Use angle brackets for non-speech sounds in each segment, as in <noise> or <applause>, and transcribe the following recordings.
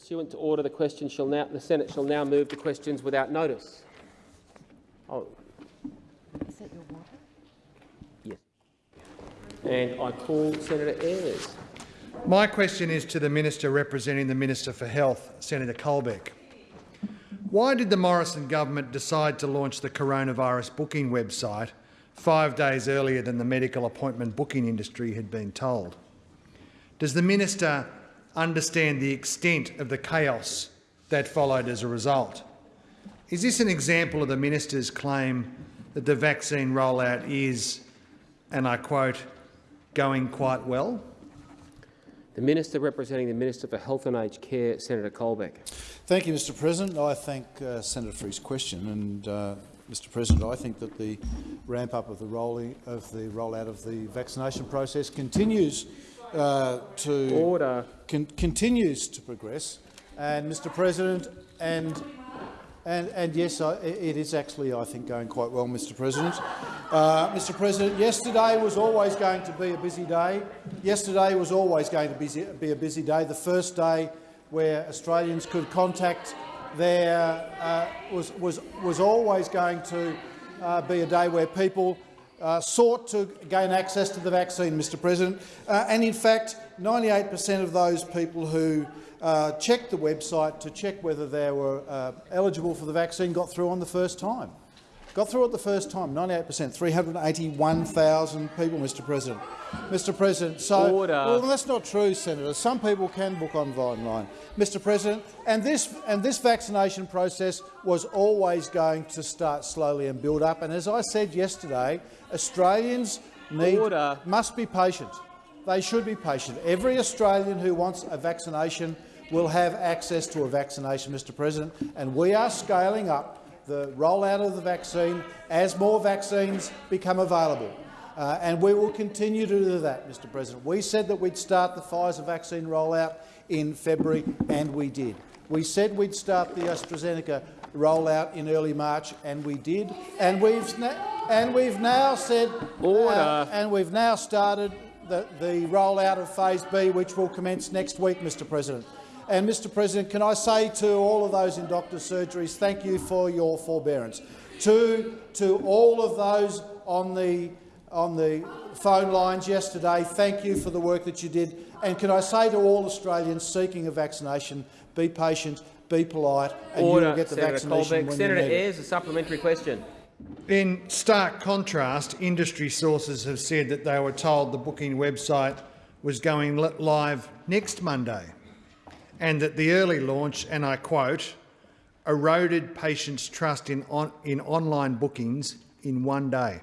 Pursuant to order, the question shall now the Senate shall now move to questions without notice. Oh, Is that your water? yes. And I call Senator Ayres. My question is to the minister representing the Minister for Health, Senator Colbeck. Why did the Morrison government decide to launch the coronavirus booking website five days earlier than the medical appointment booking industry had been told? Does the minister understand the extent of the chaos that followed as a result? Is this an example of the minister's claim that the vaccine rollout is, and I quote, going quite well? The Minister representing the Minister for Health and Aged Care, Senator Colbeck. Thank you, Mr President. I thank uh, Senator for his question. And, uh, Mr President, I think that the ramp-up of the rolling of the rollout of the vaccination process continues uh, to Order. con continues to progress. And, Mr President, and and, and yes, I, it is actually, I think, going quite well, Mr President. Uh, Mr President, yesterday was always going to be a busy day. Yesterday was always going to be, be a busy day. The first day where Australians could contact their uh, was, was, was always going to uh, be a day where people uh, sought to gain access to the vaccine, Mr President. Uh, and in fact, 98 per cent of those people who uh, checked the website to check whether they were uh, eligible for the vaccine got through on the first time. Got through it the first time, 98 per cent, 381,000 people, Mr President. Mr President, so Order. well, that's not true, Senator. Some people can book online, Mr President, and this and this vaccination process was always going to start slowly and build up. And as I said yesterday, Australians need Order. must be patient. They should be patient. Every Australian who wants a vaccination will have access to a vaccination, Mr President, and we are scaling up the rollout of the vaccine as more vaccines become available. Uh, and we will continue to do that, Mr President. We said that we'd start the Pfizer vaccine rollout in February, and we did. We said we'd start the AstraZeneca rollout in early March, and we did. And we've, and we've now said, Order. uh, and we've now started the, the rollout of Phase B, which will commence next week, Mr President. And, Mr President, can I say to all of those in doctors' surgeries, thank you for your forbearance. To, to all of those on the, on the phone lines yesterday, thank you for the work that you did. And can I say to all Australians seeking a vaccination, be patient, be polite, and Order, you will get the Senator vaccination Colbeck. when Senator you need it. Ayres, a supplementary question. In stark contrast, industry sources have said that they were told the booking website was going live next Monday and that the early launch, and I quote, eroded patients' trust in, on, in online bookings in one day.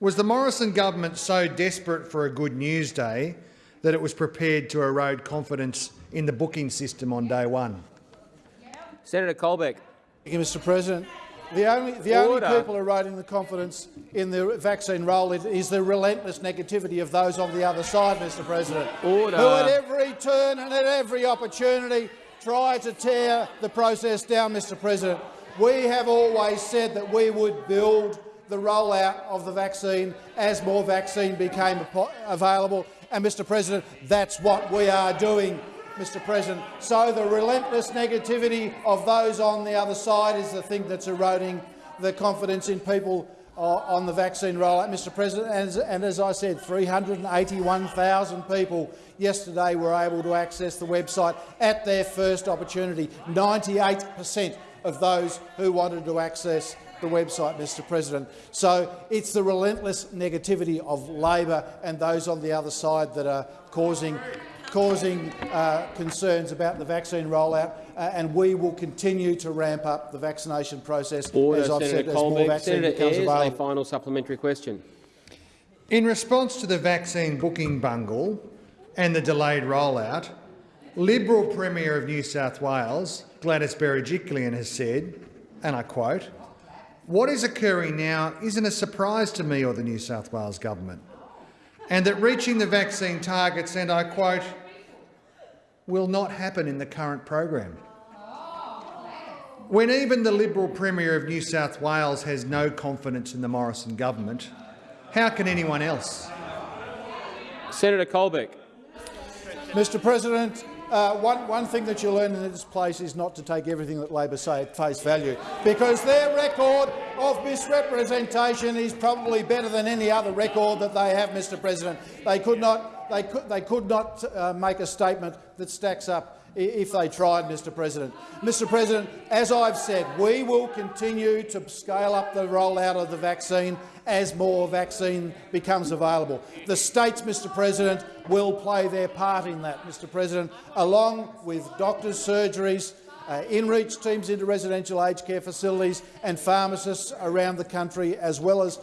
Was the Morrison government so desperate for a good news day that it was prepared to erode confidence in the booking system on day one? Senator Colbeck. Thank you, Mr President. The only, the only people eroding the confidence in the vaccine rollout is the relentless negativity of those on the other side, Mr President, Order. who at every turn and at every opportunity try to tear the process down, Mr President. We have always said that we would build the rollout of the vaccine as more vaccine became available. And, Mr President, that's what we are doing, Mr President. So the relentless negativity of those on the other side is the thing that's eroding the confidence in people uh, on the vaccine rollout, Mr President. And as, and as I said, 381,000 people yesterday were able to access the website at their first opportunity. 98 per cent of those who wanted to access the website, Mr President. So it's the relentless negativity of Labor and those on the other side that are causing causing uh, concerns about the vaccine rollout, uh, and we will continue to ramp up the vaccination process, Order, as I've Senator said, as more Colbeck. vaccine Senator becomes Ayres, a available. final supplementary question. In response to the vaccine booking bungle and the delayed rollout, Liberal Premier of New South Wales, Gladys Berejiklian, has said, and I quote, what is occurring now isn't a surprise to me or the New South Wales government, and that reaching the vaccine targets, and I quote, will not happen in the current program. When even the Liberal Premier of New South Wales has no confidence in the Morrison government, how can anyone else? Senator Colbeck. Mr President, uh, one, one thing that you learn in this place is not to take everything that Labor say at face value, because their record of misrepresentation is probably better than any other record that they have, Mr President. They could not, they could, they could not uh, make a statement that stacks up if they tried, Mr President. Mr President, as I've said, we will continue to scale up the rollout of the vaccine as more vaccine becomes available. The states, Mr President, will play their part in that, Mr President, along with doctors, surgeries, uh, in-reach teams into residential aged care facilities and pharmacists around the country, as well as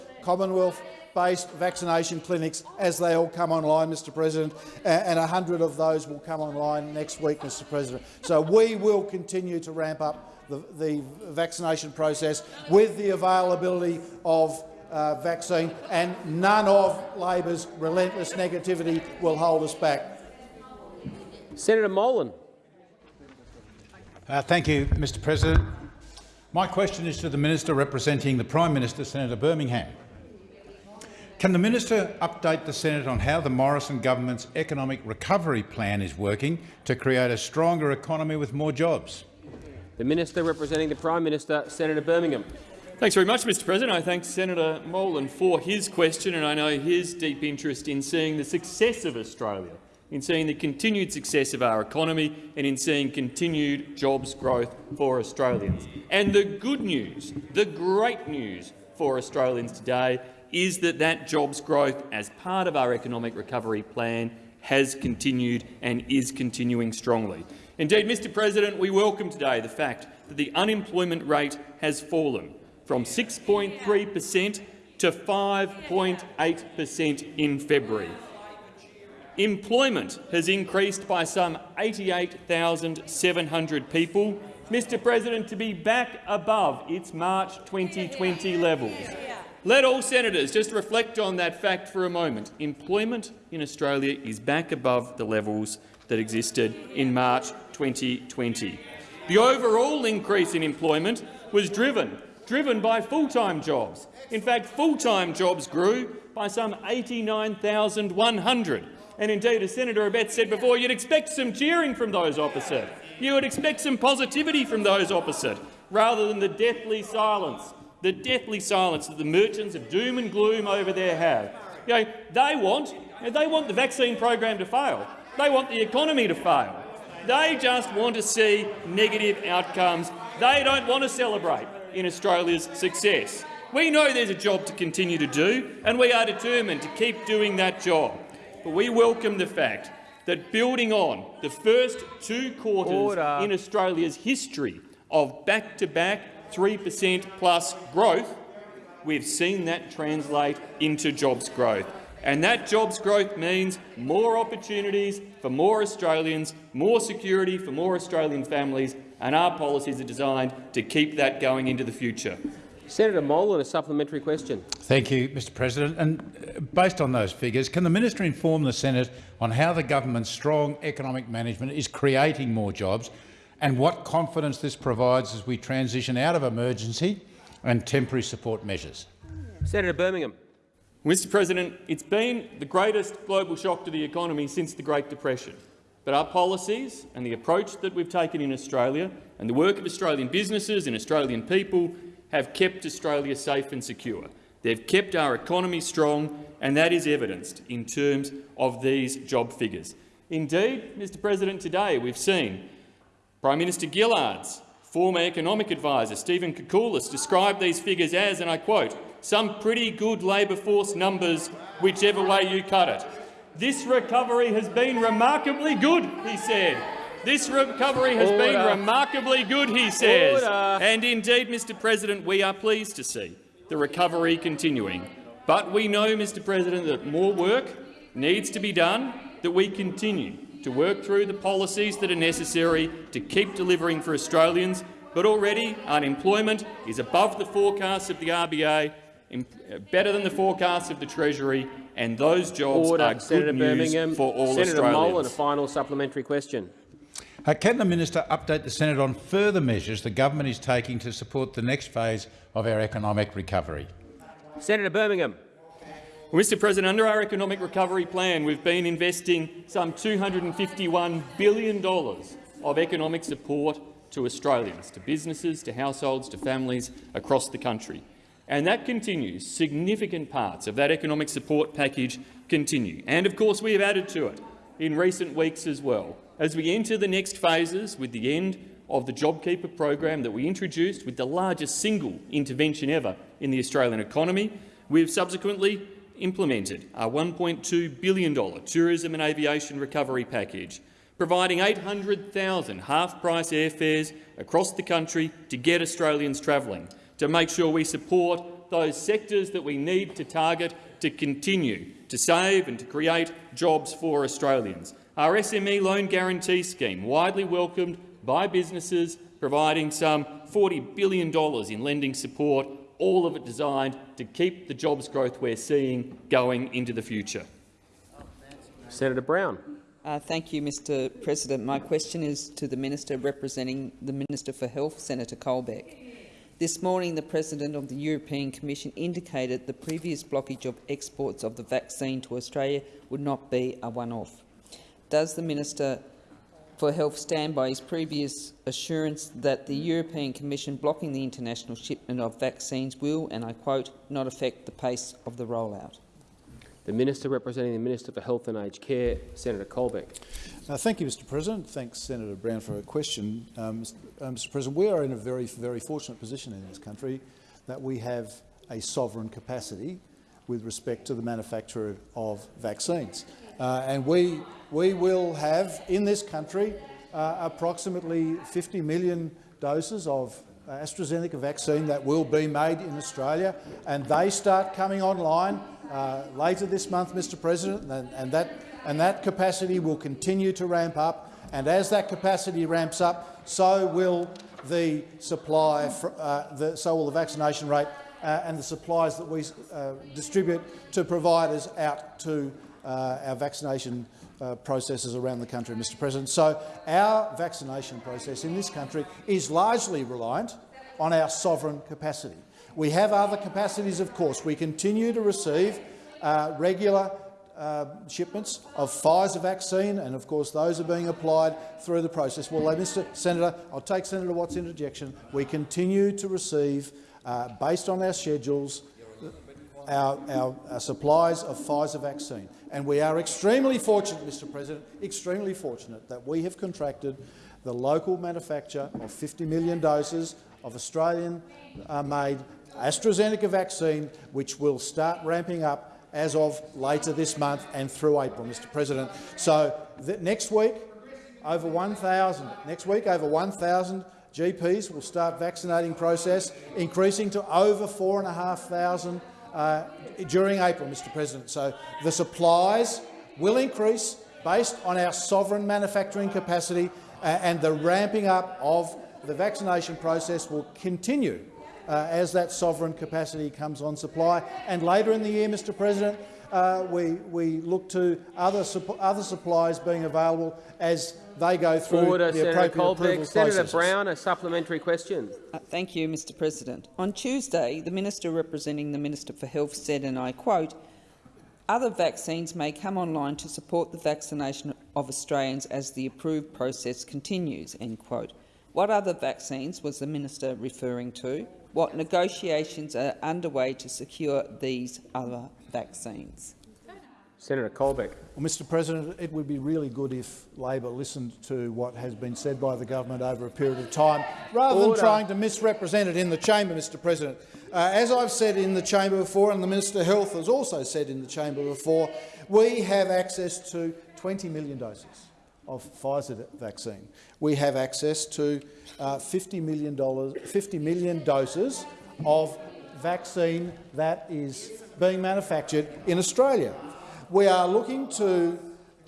Commonwealth-based vaccination clinics as they all come online, Mr President, a- and 100 of those will come online next week, Mr President. So we will continue to ramp up the, the vaccination process with the availability of uh, vaccine, and none of Labor's relentless negativity will hold us back. Senator Molan. Uh, thank you, Mr President. My question is to the Minister representing the Prime Minister, Senator Birmingham. Can the Minister update the Senate on how the Morrison government's economic recovery plan is working to create a stronger economy with more jobs? The Minister representing the Prime Minister, Senator Birmingham. Thanks very much, Mr President. I thank Senator Molan for his question, and I know his deep interest in seeing the success of Australia, in seeing the continued success of our economy and in seeing continued jobs growth for Australians. And the good news, the great news for Australians today is that that jobs growth as part of our economic recovery plan has continued and is continuing strongly. Indeed, Mr President, we welcome today the fact that the unemployment rate has fallen from 6.3 per cent to 5.8 per cent in February. Employment has increased by some 88,700 people, Mr President, to be back above its March 2020 levels. Let all senators just reflect on that fact for a moment. Employment in Australia is back above the levels that existed in March 2020. The overall increase in employment was driven, driven by full-time jobs. In fact, full-time jobs grew by some 89,100. And indeed, as Senator Abetz said before, you'd expect some cheering from those opposite. You would expect some positivity from those opposite, rather than the deathly silence, the deathly silence that the merchants of doom and gloom over there have. You know, they want, they want the vaccine program to fail. They want the economy to fail. They just want to see negative outcomes. They don't want to celebrate in Australia's success. We know there's a job to continue to do, and we are determined to keep doing that job. But we welcome the fact that building on the first two quarters Order. in Australia's history of back-to-back 3 per cent plus growth, we've seen that translate into jobs growth. And that jobs growth means more opportunities for more Australians, more security for more Australian families, and our policies are designed to keep that going into the future. Senator Molan, a supplementary question. Thank you, Mr President. And uh, based on those figures, can the Minister inform the Senate on how the government's strong economic management is creating more jobs and what confidence this provides as we transition out of emergency and temporary support measures? Senator Birmingham. Mr President, it's been the greatest global shock to the economy since the Great Depression. But our policies and the approach that we've taken in Australia and the work of Australian businesses and Australian people have kept Australia safe and secure. They've kept our economy strong, and that is evidenced in terms of these job figures. Indeed, Mr President, today we've seen Prime Minister Gillard's former economic adviser, Stephen Koukoulas, described these figures as, and I quote, some pretty good labour force numbers, whichever way you cut it. This recovery has been remarkably good, he said. This recovery has been remarkably good, he says. Order. And indeed, Mr President, we are pleased to see the recovery continuing. But we know, Mr President, that more work needs to be done, that we continue to work through the policies that are necessary to keep delivering for Australians. But already unemployment is above the forecasts of the RBA, uh, better than the forecasts of the Treasury, and those jobs Order. are good Senator news Birmingham. for all Senator Australians. Molan, a final supplementary question. Uh, can the minister update the Senate on further measures the government is taking to support the next phase of our economic recovery? Senator Birmingham. Mr President, under our economic recovery plan, we've been investing some $251 billion of economic support to Australians, to businesses, to households, to families across the country. And that continues. Significant parts of that economic support package continue. And, of course, we have added to it in recent weeks as well. As we enter the next phases with the end of the JobKeeper program that we introduced with the largest single intervention ever in the Australian economy, we have subsequently implemented our $1.2 billion tourism and aviation recovery package, providing 800,000 half-price airfares across the country to get Australians travelling, to make sure we support those sectors that we need to target to continue to save and to create jobs for Australians. Our SME loan guarantee scheme, widely welcomed by businesses, providing some $40 billion in lending support all of it designed to keep the jobs growth we're seeing going into the future. Senator Brown. Uh, thank you, Mr President. My question is to the Minister representing the Minister for Health, Senator Colbeck. This morning, the President of the European Commission indicated the previous blockage of exports of the vaccine to Australia would not be a one-off. Does the Minister for Health stand by his previous assurance that the European Commission blocking the international shipment of vaccines will, and I quote, not affect the pace of the rollout? The Minister representing the Minister for Health and Aged Care, Senator Colbeck. Uh, thank you, Mr President. Thanks, Senator Brown, for a question. Um, uh, Mr President, we are in a very, very fortunate position in this country that we have a sovereign capacity with respect to the manufacture of vaccines. Uh, and we, we will have in this country uh, approximately 50 million doses of AstraZeneca vaccine that will be made in Australia, and they start coming online uh, later this month, Mr President, and, and, that, and that capacity will continue to ramp up. And as that capacity ramps up, so will the supply, for, uh, the, so will the vaccination rate uh, and the supplies that we uh, distribute to providers out to uh, our vaccination uh, processes around the country, Mr President. So our vaccination process in this country is largely reliant on our sovereign capacity. We have other capacities, of course. We continue to receive uh, regular uh, shipments of Pfizer vaccine, and of course those are being applied through the process. Well, Mr Senator, I'll take Senator Watt's interjection. We continue to receive, uh, based on our schedules, our, our, our, supplies of Pfizer vaccine. And we are extremely fortunate, Mr President, extremely fortunate that we have contracted the local manufacture of 50 million doses of Australian-made uh, AstraZeneca vaccine, which will start ramping up as of later this month and through April, Mr President. So next week, over 1,000. Next week, over 1,000 GPs will start vaccinating process, increasing to over 4,500 uh, during April, Mr President. So the supplies will increase based on our sovereign manufacturing capacity uh, and the ramping up of the vaccination process will continue uh, as that sovereign capacity comes on supply. And later in the year, Mr President, uh, we, we look to other, other supplies being available as they go through Order, the Senator appropriate Colbeck. Senator processes. Brown, a supplementary question. Uh, thank you, Mr President. On Tuesday, the Minister representing the Minister for Health said, and I quote, other vaccines may come online to support the vaccination of Australians as the approved process continues. End quote. What other vaccines was the minister referring to? What negotiations are underway to secure these other vaccines? Senator Colbeck. Well, Mr President, it would be really good if Labor listened to what has been said by the government over a period of time, rather Order. than trying to misrepresent it in the chamber, Mr President. Uh, as I've said in the chamber before, and the Minister of Health has also said in the chamber before, we have access to 20 million doses of Pfizer vaccine. We have access to uh, $50, million, 50 million doses of vaccine that is being manufactured in Australia. We are looking to,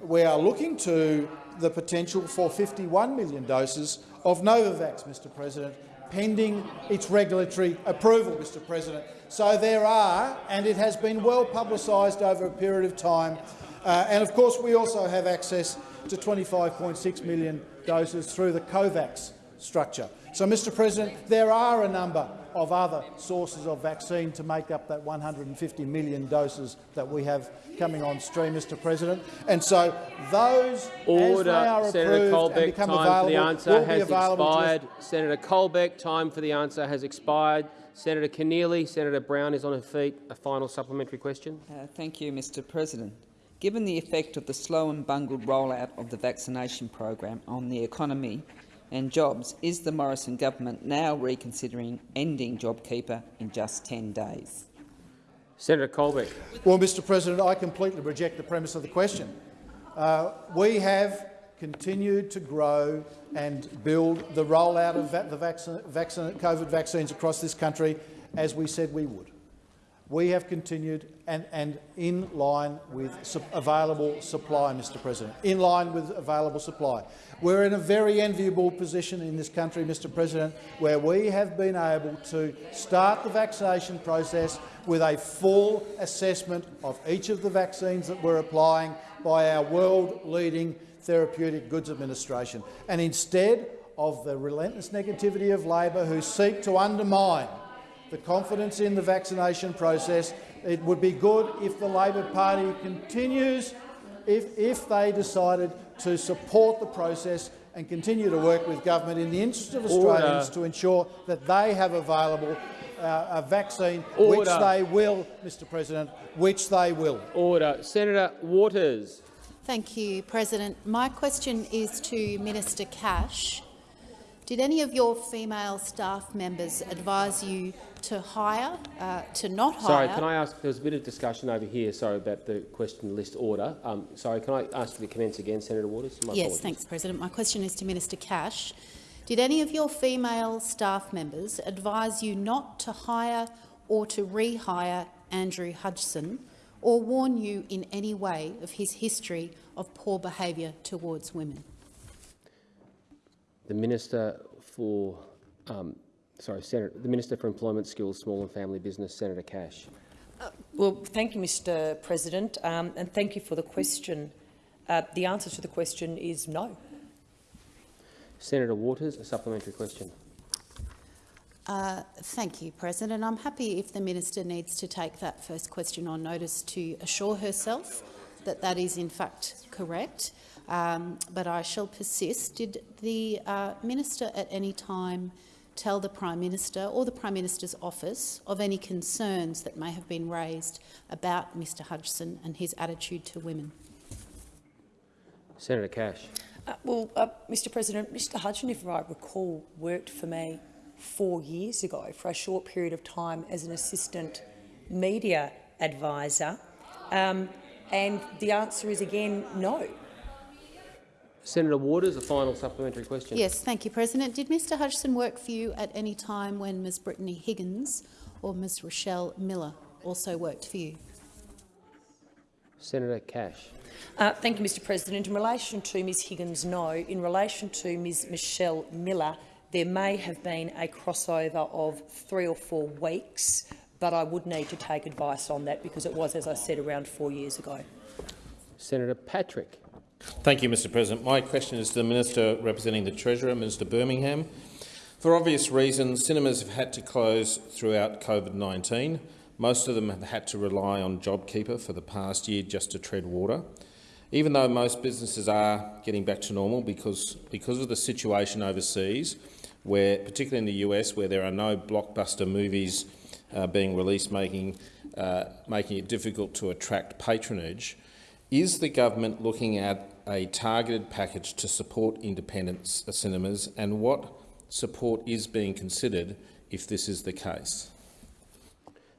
we are looking to the potential for 51 million doses of Novavax, Mr President, pending its regulatory approval, Mr President. So there are, and it has been well publicised over a period of time, uh, and of course we also have access to 25.6 million doses through the COVAX structure. So, Mr President, there are a number of other sources of vaccine to make up that 150 million doses that we have coming on stream, Mr President. And so those, as they are Order. Senator approved and Colbeck, become time for available, the will answer be has available to us expired. Senator Colbeck, time for the answer has expired. Senator Keneally, Senator Brown is on her feet. A final supplementary question. Uh, thank you, Mr President. Given the effect of the slow and bungled rollout of the vaccination program on the economy and jobs, is the Morrison government now reconsidering ending JobKeeper in just 10 days? Senator Colbeck. Well, Mr President, I completely reject the premise of the question. Uh, we have continued to grow and build the rollout of va the vaccine, vaccine, COVID vaccines across this country as we said we would. We have continued and, and in line with su available supply, Mr President, in line with available supply. We're in a very enviable position in this country, Mr President, where we have been able to start the vaccination process with a full assessment of each of the vaccines that we're applying by our world-leading Therapeutic Goods Administration. And instead of the relentless negativity of Labor who seek to undermine the confidence in the vaccination process, it would be good if the Labor Party continues, if, if they decided to support the process and continue to work with government in the interest of Australians Order. to ensure that they have available uh, a vaccine, Order. which they will, Mr President, which they will. Order. Senator Waters. Thank you, President. My question is to Minister Cash. Did any of your female staff members advise you to hire, uh, to not hire? Sorry, can I ask, there was a bit of discussion over here, sorry, about the question list order. Um, sorry, can I ask you to commence again, Senator Waters? My yes, apologies. thanks, President. My question is to Minister Cash. Did any of your female staff members advise you not to hire or to rehire Andrew Hudson or warn you in any way of his history of poor behaviour towards women? The Minister for, um, sorry, Senator, the Minister for Employment, Skills, Small and Family Business, Senator Cash. Well, thank you, Mr President, um, and thank you for the question. Uh, the answer to the question is no. Senator Waters, a supplementary question. Uh, thank you, President. I'm happy if the minister needs to take that first question on notice to assure herself that that is in fact correct, um, but I shall persist. Did the uh, minister at any time tell the Prime Minister or the Prime Minister's office of any concerns that may have been raised about Mr Hudson and his attitude to women? Senator Cash. Uh, well, uh, Mr President, Mr Hudson, if I recall, worked for me four years ago for a short period of time as an assistant media advisor, um, and the answer is again no. Senator Waters, a final supplementary question. Yes, thank you, President. Did Mr Hudson work for you at any time when Ms Brittany Higgins or Ms Rachelle Miller also worked for you? Senator Cash. Uh, thank you, Mr President. In relation to Ms Higgins, no. In relation to Ms Michelle Miller, there may have been a crossover of three or four weeks, but I would need to take advice on that because it was, as I said, around four years ago. Senator Patrick. Thank you, Mr President. My question is to the Minister representing the Treasurer, Minister Birmingham. For obvious reasons, cinemas have had to close throughout COVID-19. Most of them have had to rely on JobKeeper for the past year just to tread water. Even though most businesses are getting back to normal because, because of the situation overseas, where, particularly in the US, where there are no blockbuster movies uh, being released, making, uh, making it difficult to attract patronage, is the government looking at a targeted package to support independent cinemas, and what support is being considered if this is the case?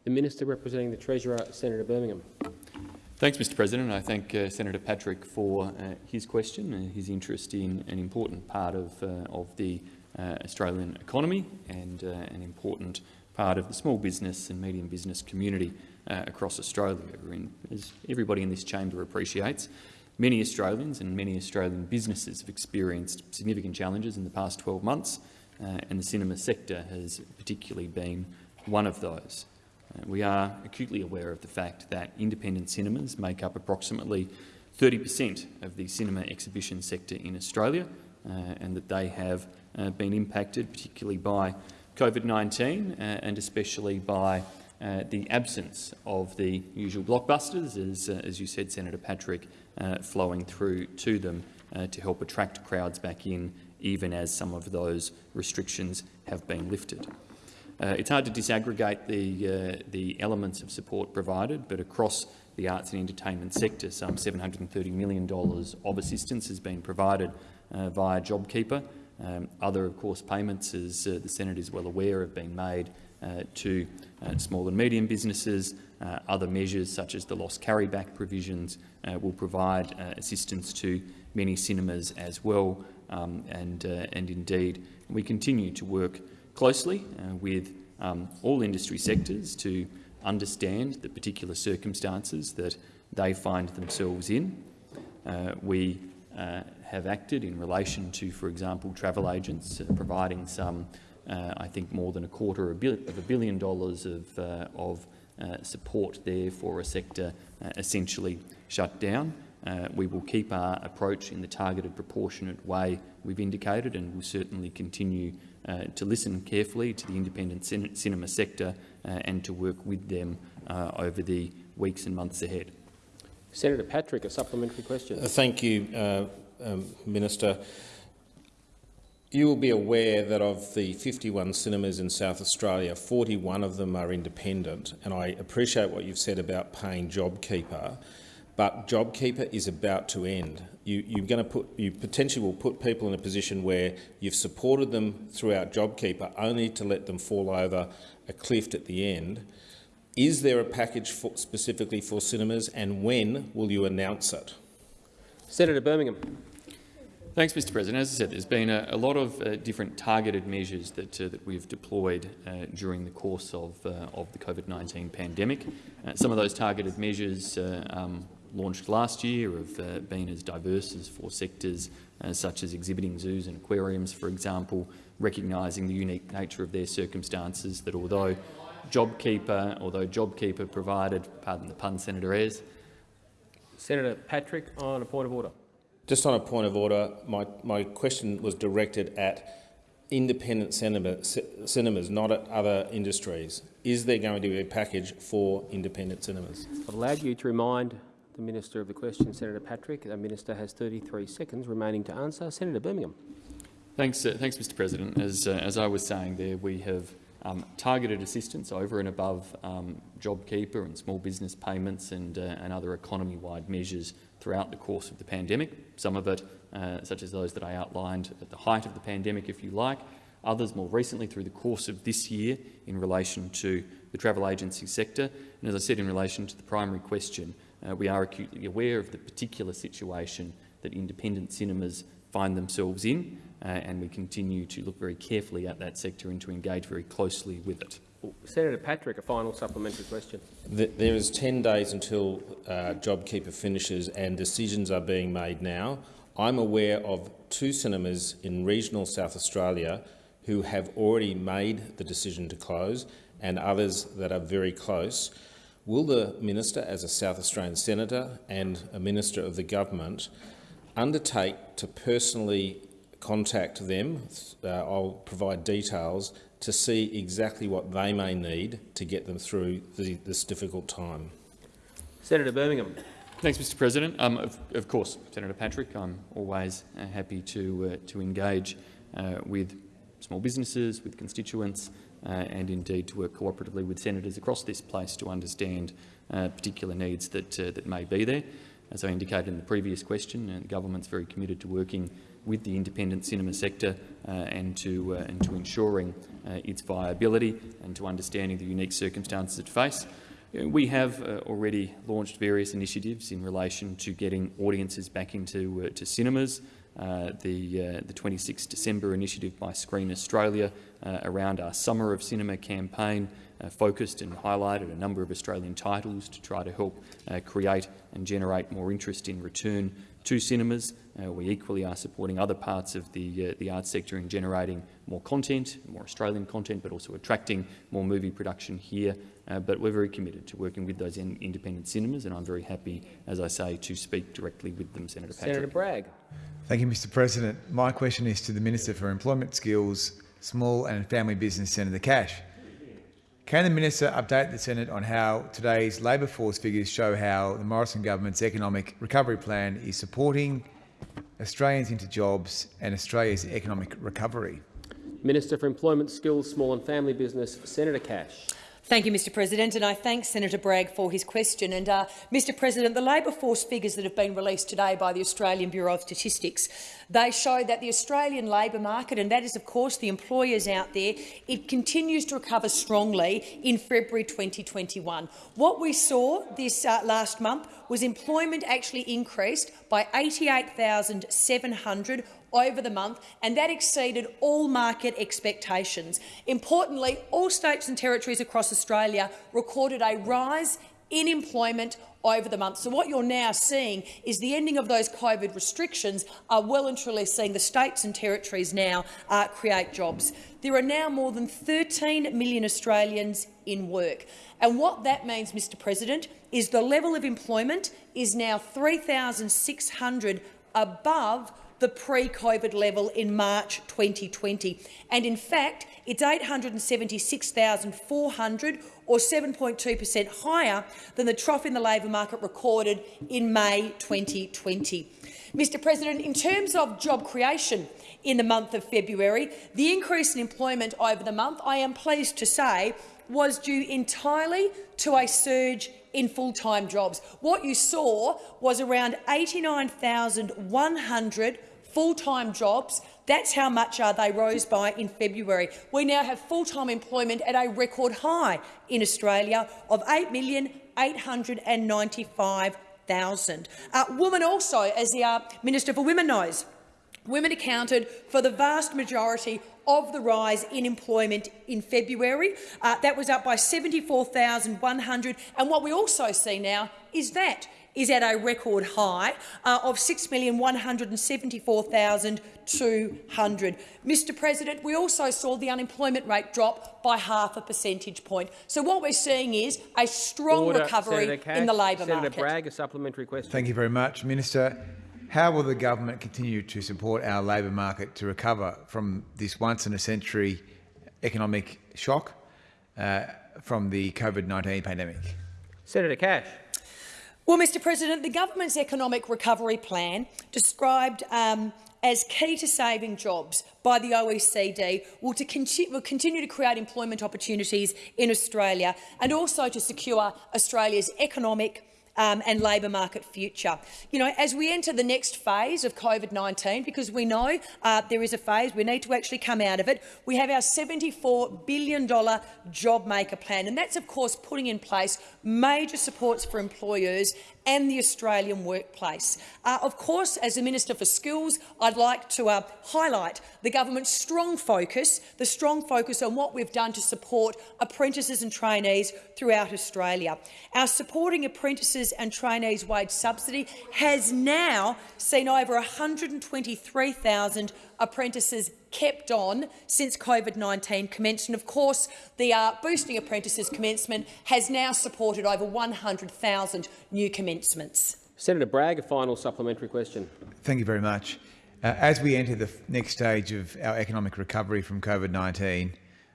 The Minister representing the Treasurer, Senator Birmingham. Thanks, Mr President. I thank uh, Senator Patrick for uh, his question and his interest in an important part of, uh, of the uh, Australian economy and uh, an important part of the small business and medium business community uh, across Australia. And as everybody in this chamber appreciates, many Australians and many Australian businesses have experienced significant challenges in the past 12 months, uh, and the cinema sector has particularly been one of those. Uh, we are acutely aware of the fact that independent cinemas make up approximately 30 per cent of the cinema exhibition sector in Australia uh, and that they have uh, been impacted, particularly by COVID-19 uh, and especially by uh, the absence of the usual blockbusters, as, uh, as you said, Senator Patrick, uh, flowing through to them uh, to help attract crowds back in, even as some of those restrictions have been lifted. Uh, it's hard to disaggregate the, uh, the elements of support provided, but across the arts and entertainment sector, some $730 million of assistance has been provided via JobKeeper. Um, other, of course, payments, as the Senate is well aware, have been made to uh, small and medium businesses. Uh, other measures, such as the loss carryback provisions, uh, will provide uh, assistance to many cinemas as well. Um, and, and indeed, we continue to work closely with um, all industry sectors to understand the particular circumstances that they find themselves in. we have acted in relation to, for example, travel agents uh, providing some, uh, I think, more than a quarter of a billion dollars of, uh, of uh, support there for a sector uh, essentially shut down. Uh, we will keep our approach in the targeted proportionate way we've indicated and will certainly continue to listen carefully to the independent cin cinema sector and to work with them over the weeks and months ahead. Senator Patrick, a supplementary question. thank you, um, Minister, you will be aware that of the 51 cinemas in South Australia, 41 of them are independent, and I appreciate what you've said about paying JobKeeper, but JobKeeper is about to end. You, you're going to put, you potentially will put people in a position where you've supported them throughout JobKeeper only to let them fall over a cliff at the end. Is there a package for, specifically for cinemas, and when will you announce it? Senator Birmingham. Thanks, Mr President. As I said, there's been a, a lot of uh, different targeted measures that, uh, that we've deployed uh, during the course of, uh, of the COVID-19 pandemic. Uh, some of those targeted measures uh, um, launched last year have been as diverse as four sectors, such as exhibiting zoos and aquariums, for example, recognising the unique nature of their circumstances, that although JobKeeper, although JobKeeper provided, pardon the pun, Senator Ayres, Senator Patrick, on a point of order. Just on a point of order, my, my question was directed at independent cinema, cinemas, not at other industries. Is there going to be a package for independent cinemas? I've allowed you to remind the Minister of the question, Senator Patrick. The Minister has 33 seconds remaining to answer. Senator Birmingham. Thanks, uh, thanks Mr President. As, uh, as I was saying there, we have um, targeted assistance over and above um, JobKeeper and small business payments and, uh, and other economy-wide measures throughout the course of the pandemic. Some of it, uh, such as those that I outlined at the height of the pandemic, if you like, others more recently through the course of this year in relation to the travel agency sector. And as I said in relation to the primary question, uh, we are acutely aware of the particular situation that independent cinemas find themselves in uh, and we continue to look very carefully at that sector and to engage very closely with it. Senator Patrick, a final supplementary question. There is 10 days until uh, JobKeeper finishes and decisions are being made now. I'm aware of two cinemas in regional South Australia who have already made the decision to close and others that are very close. Will the minister, as a South Australian senator and a minister of the government, undertake to personally contact them. Uh, I'll provide details to see exactly what they may need to get them through the, this difficult time. Senator Birmingham. Thanks, Mr President. Um, of, of, course, Senator Patrick, I'm always uh, happy to, uh, to engage uh, with small businesses, with constituents, uh, and indeed to work cooperatively with senators across this place to understand uh, particular needs that, that may be there. As I indicated in the previous question, the government's very committed to working with the independent cinema sector uh, and, to, uh, and to ensuring uh, its viability and to understanding the unique circumstances it face. We have uh, already launched various initiatives in relation to getting audiences back into uh, to cinemas. Uh, the, the 26 December initiative by Screen Australia around our Summer of Cinema campaign focused and highlighted a number of Australian titles to try to help create and generate more interest in return to cinemas. Uh, we equally are supporting other parts of the, uh, the arts sector in generating more content, more Australian content, but also attracting more movie production here. Uh, but we're very committed to working with those in independent cinemas, and I'm very happy, as I say, to speak directly with them, Senator Patrick. Senator Bragg. Thank you, Mr President. My question is to the Minister for Employment Skills, Small and Family Business Senator Cash. Can the minister update the Senate on how today's labour force figures show how the Morrison government's economic recovery plan is supporting Australians into jobs and Australia's economic recovery? Minister for Employment, Skills, Small and Family Business, Senator Cash. Thank you, Mr President, and I thank Senator Bragg for his question. And, uh, Mr President, the labour force figures that have been released today by the Australian Bureau of Statistics, they show that the Australian labour market, and that is, of course, the employers out there, it continues to recover strongly in February 2021. What we saw this uh, last month was employment actually increased by 88,700 over the month, and that exceeded all market expectations. Importantly, all states and territories across Australia recorded a rise in employment over the month. So what you're now seeing is the ending of those COVID restrictions are well and truly seeing the states and territories now uh, create jobs. There are now more than 13 million Australians in work. And what that means, Mr President, is the level of employment is now 3,600 above the pre-COVID level in March 2020. And in fact, it's 876,400 or 7.2 per cent higher than the trough in the labour market recorded in May 2020. Mr President, in terms of job creation in the month of February, the increase in employment over the month, I am pleased to say, was due entirely to a surge in full-time jobs. What you saw was around 89,100 full-time jobs. That's how much uh, they rose by in February. We now have full-time employment at a record high in Australia of 8,895,000. Uh, women also, as the uh, Minister for Women knows, women accounted for the vast majority of the rise in employment in February. Uh, that was up by 74,100. And what we also see now is that is at a record high uh, of 6,174,200. Mr President, we also saw the unemployment rate drop by half a percentage point. So what we're seeing is a strong Order. recovery Cash, in the labour market. Senator. Bragg, a supplementary question. Thank you very much. Minister, how will the government continue to support our labour market to recover from this once-in-a-century economic shock uh, from the COVID-19 pandemic? Senator Cash. Well, Mr President, the government's economic recovery plan, described um, as key to saving jobs by the OECD, will, to conti will continue to create employment opportunities in Australia and also to secure Australia's economic um, and labour market future. You know, as we enter the next phase of COVID-19, because we know uh, there is a phase, we need to actually come out of it, we have our $74 billion JobMaker plan, and that's, of course, putting in place major supports for employers and the Australian workplace. Uh, of course, as the Minister for Skills, I'd like to uh, highlight the government's strong focus, the strong focus on what we've done to support apprentices and trainees throughout Australia. Our Supporting Apprentices and Trainees Wage Subsidy has now seen over 123,000 apprentices kept on since COVID-19 commenced. And of course, the uh, Boosting Apprentices commencement has now supported over 100,000 new commencements. Senator Bragg, a final supplementary question. Thank you very much. Uh, as we enter the next stage of our economic recovery from COVID-19,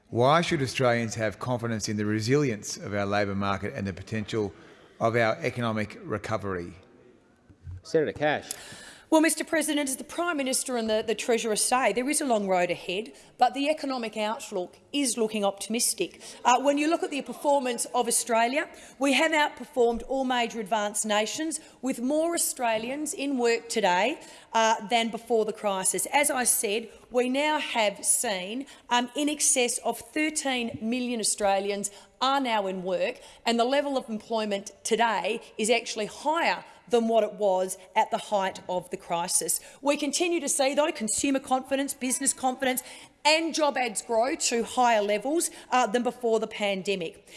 why should Australians have confidence in the resilience of our labour market and the potential of our economic recovery? Senator Cash. Well, Mr President, as the Prime Minister and the, the Treasurer say, there is a long road ahead, but the economic outlook is looking optimistic. Uh, when you look at the performance of Australia, we have outperformed all major advanced nations, with more Australians in work today uh, than before the crisis. As I said, we now have seen um, in excess of 13 million Australians are now in work, and the level of employment today is actually higher than what it was at the height of the crisis. We continue to see, though, consumer confidence, business confidence and job ads grow to higher levels uh, than before the pandemic.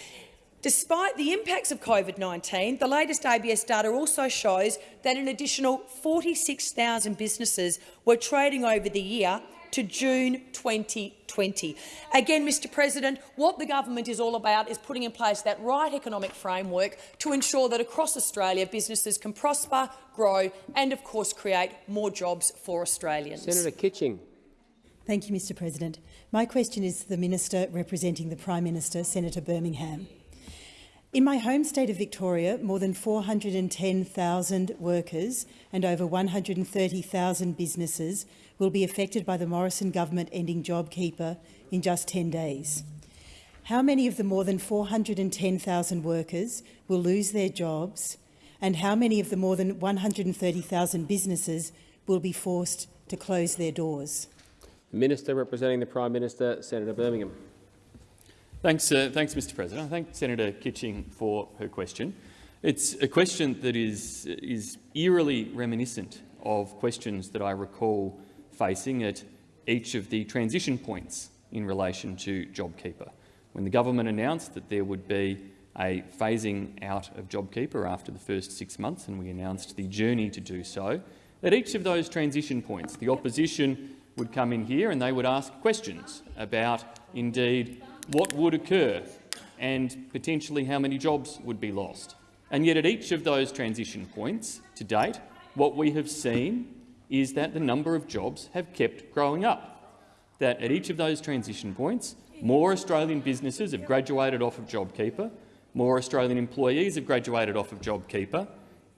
Despite the impacts of COVID-19, the latest ABS data also shows that an additional 46,000 businesses were trading over the year to June 2020. Again, Mr President, what the government is all about is putting in place that right economic framework to ensure that across Australia businesses can prosper, grow and, of course, create more jobs for Australians. Senator Kitching. Thank you, Mr President. My question is to the Minister representing the Prime Minister, Senator Birmingham. In my home state of Victoria, more than 410,000 workers and over 130,000 businesses will be affected by the Morrison government ending JobKeeper in just 10 days. How many of the more than 410,000 workers will lose their jobs and how many of the more than 130,000 businesses will be forced to close their doors? Minister representing the Prime Minister, Senator Birmingham. Thanks, uh, thanks, Mr. President. I thank Senator Kitching for her question. It's a question that is, is eerily reminiscent of questions that I recall facing at each of the transition points in relation to JobKeeper. When the government announced that there would be a phasing out of JobKeeper after the first six months, and we announced the journey to do so, at each of those transition points, the opposition would come in here and they would ask questions about, indeed, what would occur and potentially how many jobs would be lost. And yet at each of those transition points to date, what we have seen is that the number of jobs have kept growing up. That at each of those transition points, more Australian businesses have graduated off of JobKeeper, more Australian employees have graduated off of JobKeeper,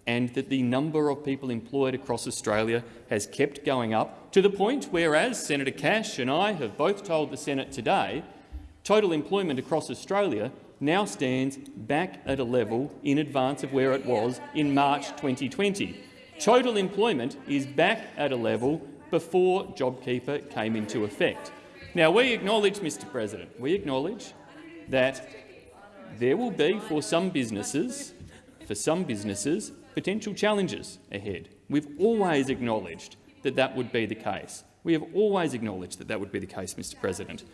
and that the number of people employed across Australia has kept going up to the point where, as Senator Cash and I have both told the Senate today, total employment across Australia now stands back at a level in advance of where it was in March 2020. Total employment is back at a level before JobKeeper came into effect. Now, we acknowledge, Mr President, we acknowledge that there will be, for some businesses, for some businesses, potential challenges ahead. We've always acknowledged that that would be the case. We have always acknowledged that that would be the case, Mr President.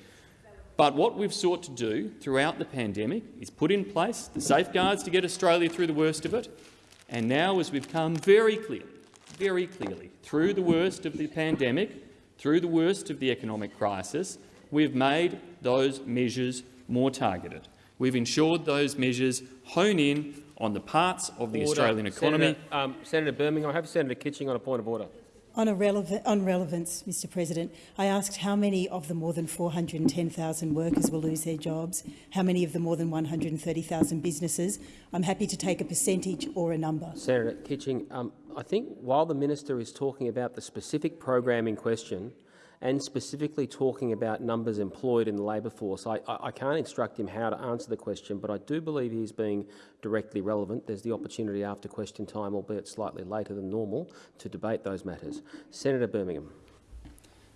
But what we've sought to do throughout the pandemic is put in place the safeguards to get Australia through the worst of it. And now, as we've come very clearly, very clearly, through the worst of the pandemic, through the worst of the economic crisis, we've made those measures more targeted. We've ensured those measures hone in on the parts of the Order. Australian economy. Senator, um, Senator Birmingham, I have Senator Kitching on a point of order. On, on, relevance, Mr President, I asked how many of the more than 410,000 workers will lose their jobs, how many of the more than 130,000 businesses. I'm happy to take a percentage or a number. Senator Kitching, um, I think while the minister is talking about the specific program in question, and specifically talking about numbers employed in the labour force. I, I, I, can't instruct him how to answer the question, but I do believe he's being directly relevant. There's the opportunity after question time, albeit slightly later than normal, to debate those matters. Senator Birmingham.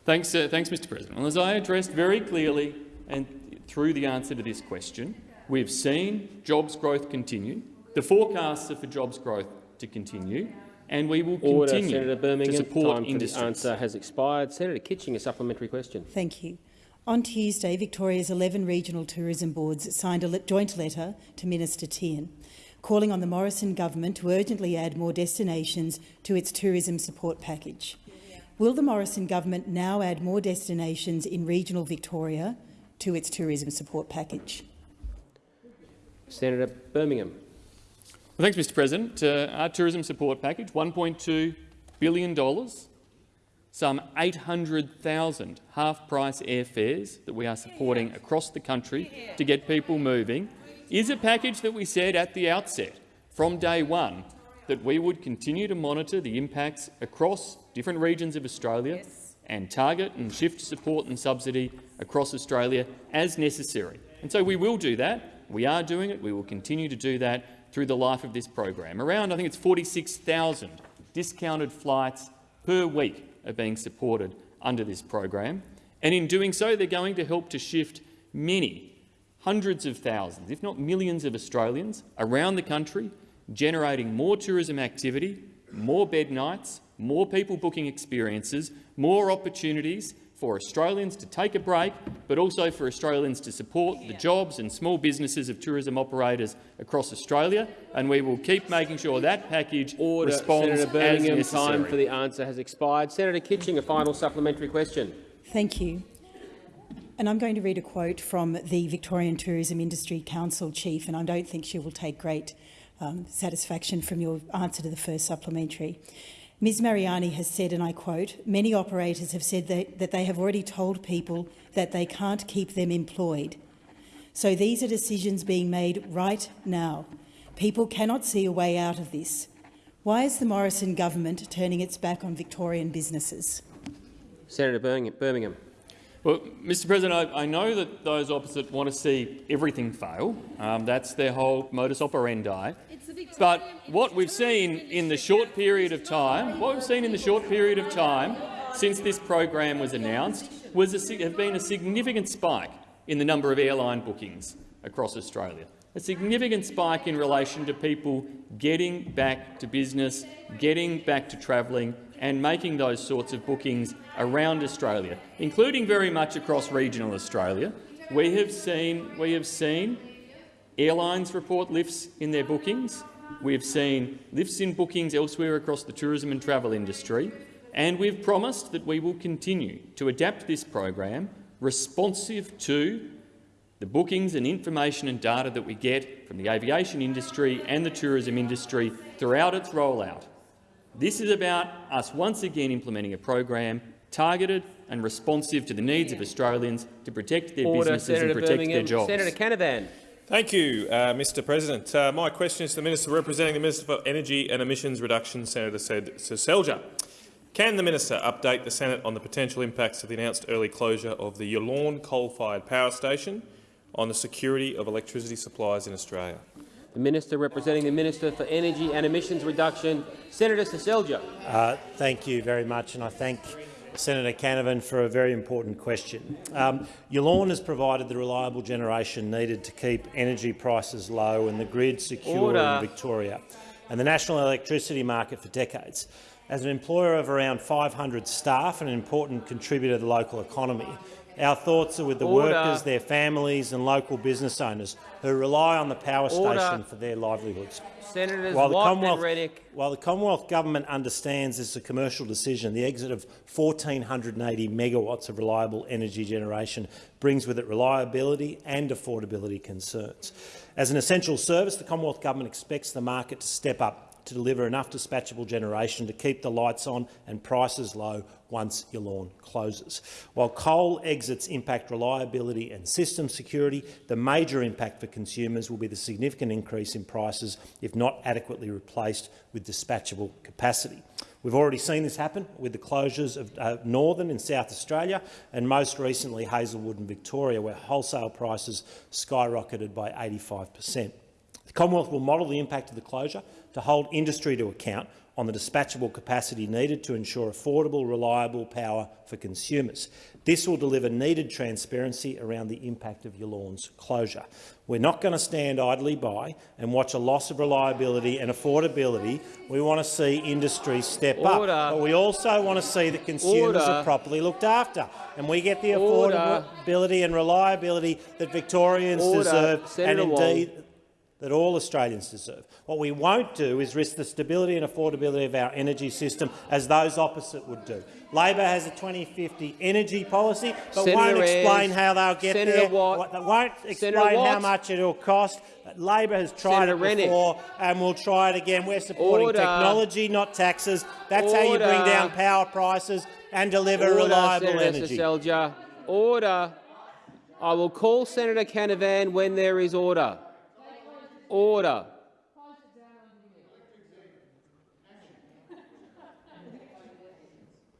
Thanks, uh, thanks Mr President. Well, as I addressed very clearly and through the answer to this question, we've seen jobs growth continue. The forecasts are for jobs growth to continue and we will Order, continue Senator Birmingham. to support Time industries. For the answer has expired. Senator Kitching, a supplementary question. Thank you. On Tuesday, Victoria's 11 regional tourism boards signed a joint letter to Minister Tehan, calling on the Morrison government to urgently add more destinations to its tourism support package. Will the Morrison government now add more destinations in regional Victoria to its tourism support package? Senator Birmingham. Well, thanks, Mr President. Uh, our tourism support package, $1.2 billion, some 800,000 half-price airfares that we are supporting across the country to get people moving, is a package that we said at the outset, from day one, that we would continue to monitor the impacts across different regions of Australia yes. and target and shift support and subsidy across Australia as necessary. And so we will do that. We are doing it. We will continue to do that through the life of this program. Around, I think it's 46,000 discounted flights per week are being supported under this program. And in doing so, they're going to help to shift many, hundreds of thousands, if not millions of Australians around the country, generating more tourism activity, more bed nights, more people booking experiences, more opportunities for Australians to take a break, but also for Australians to support the jobs and small businesses of tourism operators across Australia, and we will keep making sure that package Order. responds Senator Birmingham, as necessary. time for the answer has expired. Senator Kitching, a final supplementary question. Thank you. And I'm going to read a quote from the Victorian Tourism Industry Council chief, and I don't think she will take great um, satisfaction from your answer to the first supplementary. Ms Mariani has said, and I quote, many operators have said that, that they have already told people that they can't keep them employed. So these are decisions being made right now. People cannot see a way out of this. Why is the Morrison government turning its back on Victorian businesses? Senator Birmingham. Well, Mr President, I, I, know that those opposite want to see everything fail. Um, that's their whole modus operandi. But what we've seen in the short period of time, what we've seen in the short period of time since this program was announced, was a, have been a significant spike in the number of airline bookings across Australia. A significant spike in relation to people getting back to business, getting back to travelling and making those sorts of bookings around Australia, including very much across regional Australia. We have seen, we have seen airlines report lifts in their bookings. We have seen lifts in bookings elsewhere across the tourism and travel industry, and we've promised that we will continue to adapt this program responsive to the bookings and information and data that we get from the aviation industry and the tourism industry throughout its rollout. This is about us once again implementing a program targeted and responsive to the needs of Australians to protect their Order, businesses Senator and protect Birmingham. their jobs. Senator Canavan. Thank you, uh, Mr President. Uh, my question is to the Minister representing the Minister for Energy and Emissions Reduction, Senator Seselja. Can the minister update the Senate on the potential impacts of the announced early closure of the Yallourn coal-fired power station on the security of electricity supplies in Australia? The Minister representing the Minister for Energy and Emissions Reduction, Senator Seselja. Uh, thank you very much, and I thank Senator Canavan for a very important question. Um, has provided the reliable generation needed to keep energy prices low and the grid secure Order. in Victoria and the national electricity market for decades. As an employer of around 500 staff and an important contributor to the local economy, our thoughts are with the Order. workers, their families and local business owners who rely on the power Order. station for their livelihoods. Senators While the, Commonwealth, while the Commonwealth Government understands this is a commercial decision, the exit of 1,480 megawatts of reliable energy generation brings with it reliability and affordability concerns. As an essential service, the Commonwealth Government expects the market to step up to deliver enough dispatchable generation to keep the lights on and prices low once Yallourn closes. While coal exits impact reliability and system security, the major impact for consumers will be the significant increase in prices if not adequately replaced with dispatchable capacity. We've already seen this happen with the closures of uh, Northern in South Australia and most recently Hazelwood in Victoria, where wholesale prices skyrocketed by 85 per cent. The Commonwealth will model the impact of the closure to hold industry to account on the dispatchable capacity needed to ensure affordable, reliable power for consumers. This will deliver needed transparency around the impact of Yallourn's closure. We're not going to stand idly by and watch a loss of reliability and affordability. We want to see industry step Order. up, but we also want to see that consumers Order. are properly looked after, and we get the Order. affordability and reliability that Victorians deserve, Senator and Wong. That all Australians deserve. What we won't do is risk the stability and affordability of our energy system as those opposite would do. Labor has a 2050 energy policy, but Senator won't explain Ayres, how they'll get Senator there. Watt, They won't explain how much it will cost. Labor has tried Senator it Rennick. before and will try it again. We're supporting Order. technology, not taxes. That's how you bring down power prices and deliver Order, reliable Senator energy. Seselja. Order. I will call Senator Canavan when there is order. Order.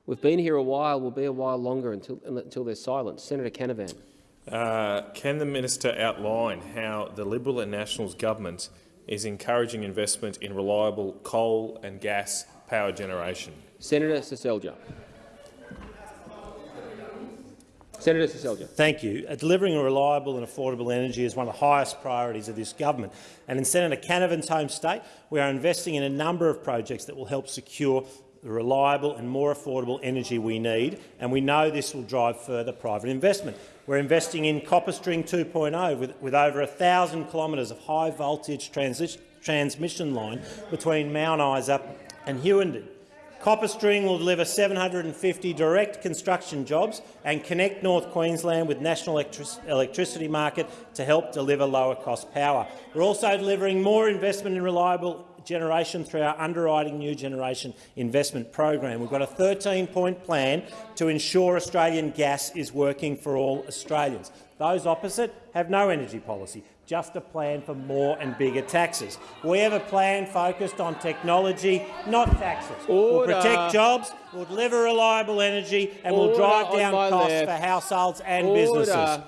We've been here a while. We'll be a while longer until, until there's silence. Senator Canavan. Uh, can the minister outline how the Liberal and Nationals government is encouraging investment in reliable coal and gas power generation? Senator Seselja. Senator Seselja. Thank you. Uh, delivering a reliable and affordable energy is one of the highest priorities of this government. And in Senator Canavan's home state, we are investing in a number of projects that will help secure the reliable and more affordable energy we need, and we know this will drive further private investment. We're investing in CopperString 2.0 with, with over 1,000 kilometres of high-voltage transmission line between Mount Isa and Hughenden. CopperString will deliver 750 direct construction jobs and connect North Queensland with national electric electricity market to help deliver lower-cost power. We're also delivering more investment in reliable generation through our underwriting new generation investment program. We've got a 13-point plan to ensure Australian gas is working for all Australians. Those opposite have no energy policy, just a plan for more and bigger taxes. We have a plan focused on technology, not taxes. Order. We'll protect jobs, we'll deliver reliable energy and we'll Order drive down costs left. for households and Order. businesses.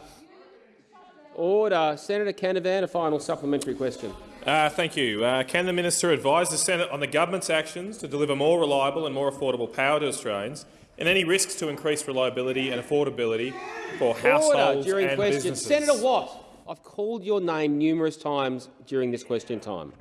Order. Senator Canavan, a final supplementary question. Uh, thank you. Uh, can the minister advise the Senate on the government's actions to deliver more reliable and more affordable power to Australians and any risks to increase reliability and affordability for households Order households during and question. businesses? Senator Watt, I've called your name numerous times during this question time.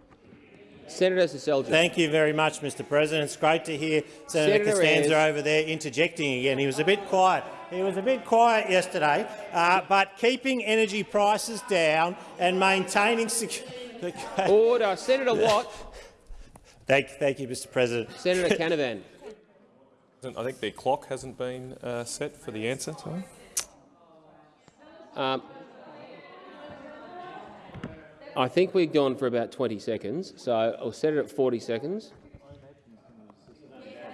Senator Seselja. Thank you very much, Mr President. It's great to hear Senator, Senator Costanza Ayres. over there interjecting again. He was a bit quiet. He was a bit quiet yesterday, uh, but keeping energy prices down and maintaining security. <laughs> Order. Senator <laughs> Watt. Thank, thank you, Mr President. Senator <laughs> Canavan. I think the clock hasn't been uh, set for the answer. Sorry. Um, I think we've gone for about 20 seconds, so I'll set it at 40 seconds.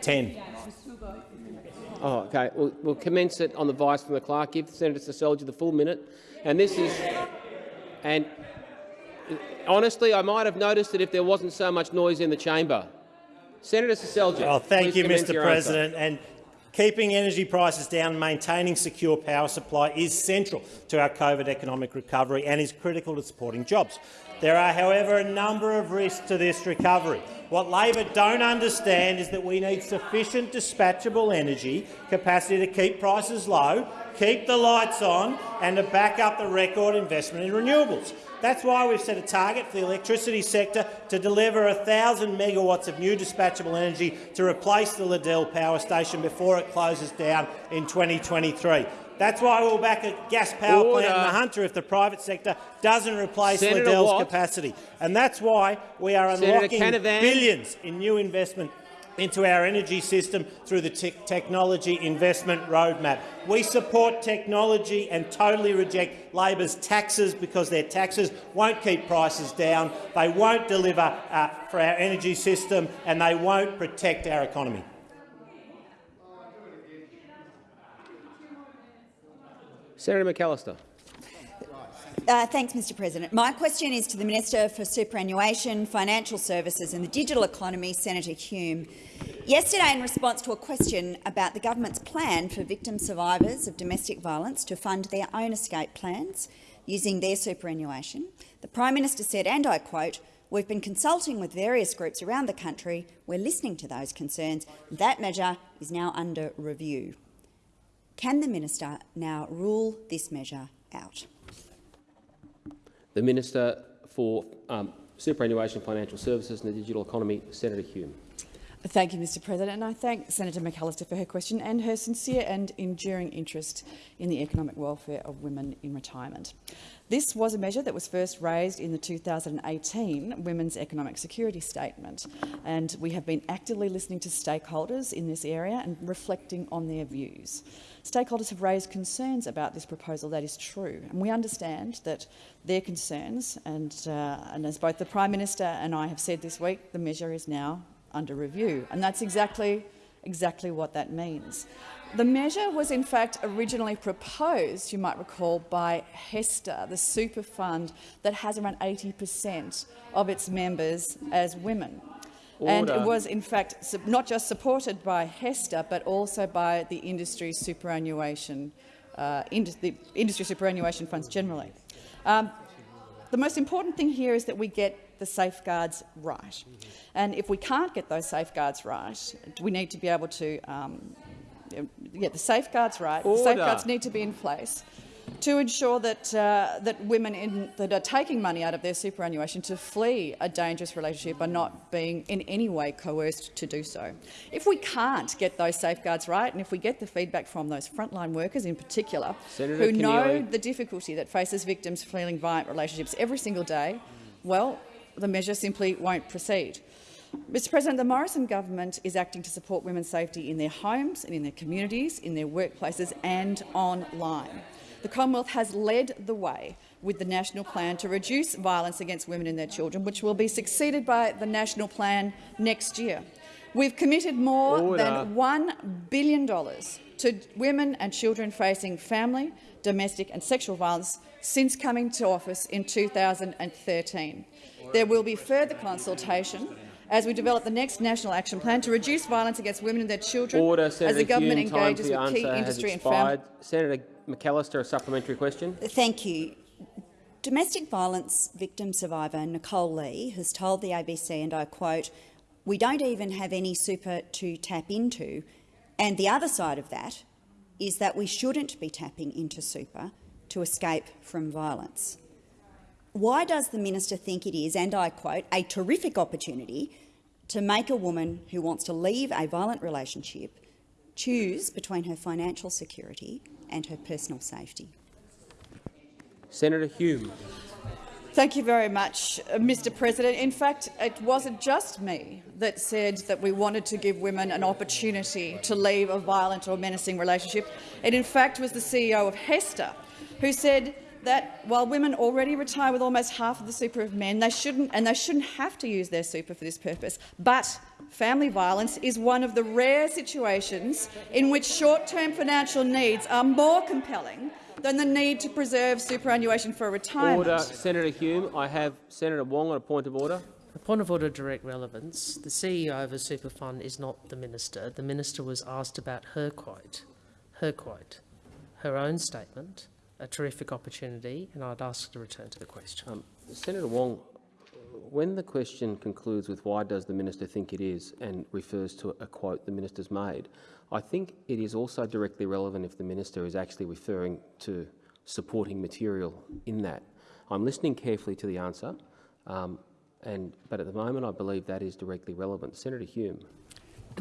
10. Oh, okay. We'll, we'll commence it on the vice from the clerk. Give Senator Seselja the full minute. And this is, and honestly, I might have noticed it if there wasn't so much noise in the chamber. Senator Seselja. Oh, thank you, Mr your answer. President. And keeping energy prices down and maintaining secure power supply is central to our COVID economic recovery and is critical to supporting jobs. There are, however, a number of risks to this recovery. What Labor don't understand is that we need sufficient dispatchable energy capacity to keep prices low, keep the lights on and to back up the record investment in renewables. That's why we've set a target for the electricity sector to deliver 1,000 megawatts of new dispatchable energy to replace the Liddell power station before it closes down in 2023. That's why we'll back a gas power plant in the Hunter if the private sector doesn't replace Senator Liddell's Watt. capacity. And that's why we are Senator unlocking Canavan. billions in new investment into our energy system through the te- technology investment roadmap. We support technology and totally reject Labor's taxes because their taxes won't keep prices down, they won't deliver uh, for our energy system and they won't protect our economy. Senator McAllister. Uh, thanks, Mr President. My question is to the Minister for Superannuation, Financial Services and the Digital Economy, Senator Hume. Yesterday, in response to a question about the government's plan for victim survivors of domestic violence to fund their own escape plans using their superannuation, the Prime Minister said, and I quote, We've been consulting with various groups around the country. We're listening to those concerns. That measure is now under review. Can the minister now rule this measure out? The Minister for um, Superannuation, Financial Services and the Digital Economy, Senator Hume. Thank you, Mr President, and I thank Senator McAllister for her question and her sincere and enduring interest in the economic welfare of women in retirement. This was a measure that was first raised in the 2018 Women's Economic Security Statement, and we have been actively listening to stakeholders in this area and reflecting on their views. Stakeholders have raised concerns about this proposal, that is true, and we understand that their concerns, and, uh, and as both the Prime Minister and I have said this week, the measure is now under review, and that's exactly, exactly what that means. The measure was in fact originally proposed, you might recall, by HESTA, the super fund that has around 80 per cent of its members as women. And it was in fact not just supported by HESTA, but also by the industry superannuation, uh, ind the industry superannuation funds generally. Um, the most important thing here is that we get the safeguards right. And if we can't get those safeguards right, we need to be able to um, get the safeguards right. The safeguards need to be in place to ensure that, uh, that women in, that are taking money out of their superannuation to flee a dangerous relationship are not being in any way coerced to do so. If we can't get those safeguards right, and if we get the feedback from those frontline workers in particular, Senator who know the difficulty that faces victims fleeing violent relationships every single day, well, the measure simply won't proceed. Mr President, the Morrison government is acting to support women's safety in their homes and in their communities, in their workplaces and online. The Commonwealth has led the way with the National Plan to reduce violence against women and their children, which will be succeeded by the National Plan next year. We've committed more Order. than $1 billion to women and children facing family, domestic and sexual violence since coming to office in 2013. There will be further consultation as we develop the next National Action Plan to reduce violence against women and their children Order, as the government Hume. Engages with key industry and family. Senator McAllister, a supplementary question. Thank you. Domestic violence victim survivor Nicole Lee has told the ABC, and I quote, we don't even have any super to tap into, and the other side of that is that we shouldn't be tapping into super to escape from violence. Why does the minister think it is, and I quote, a terrific opportunity to make a woman who wants to leave a violent relationship choose between her financial security and her personal safety? Senator Hume. Thank you very much, uh, Mr President. In fact, it wasn't just me that said that we wanted to give women an opportunity to leave a violent or menacing relationship. It in fact was the CEO of HESTA who said that while women already retire with almost half of the super of men, they shouldn't, and they shouldn't have to use their super for this purpose. But family violence is one of the rare situations in which short-term financial needs are more compelling than the need to preserve superannuation for retirement. Order. Senator Hume. I have Senator Wong on a point of order. A point of order, direct relevance. The CEO of a super fund is not the minister. The minister was asked about her quote, her quote, her own statement, a terrific opportunity, and I'd ask to return to the question. Um, Senator Wong, when the question concludes with why does the minister think it is and refers to a quote the minister's made, I think it is also directly relevant if the minister is actually referring to supporting material in that. I'm listening carefully to the answer, um, and, but at the moment I believe that is directly relevant. Senator Hume.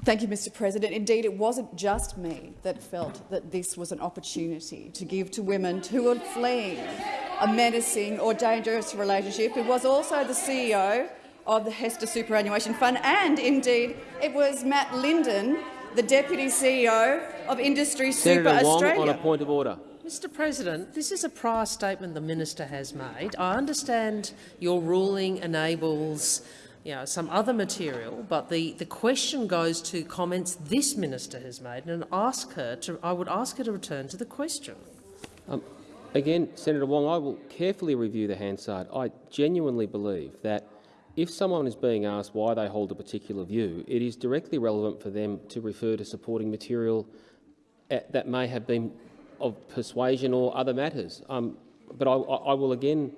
Thank you, Mr President. Indeed, it wasn't just me that felt that this was an opportunity to give to women who were fleeing a menacing or dangerous relationship. It was also the CEO of the HESTA Superannuation Fund, and indeed it was Matt Linden, the Deputy CEO of Industry Senator Super Wong Australia. on a point of order. Mr President, this is a prior statement the minister has made. I understand your ruling enables you know, some other material, but the, the question goes to comments this minister has made, and ask her to, I would ask her to return to the question. Um, again, Senator Wong, I will carefully review the Hansard. I genuinely believe that if someone is being asked why they hold a particular view, it is directly relevant for them to refer to supporting material eh, that may have been of persuasion or other matters. Um, but I, I I will again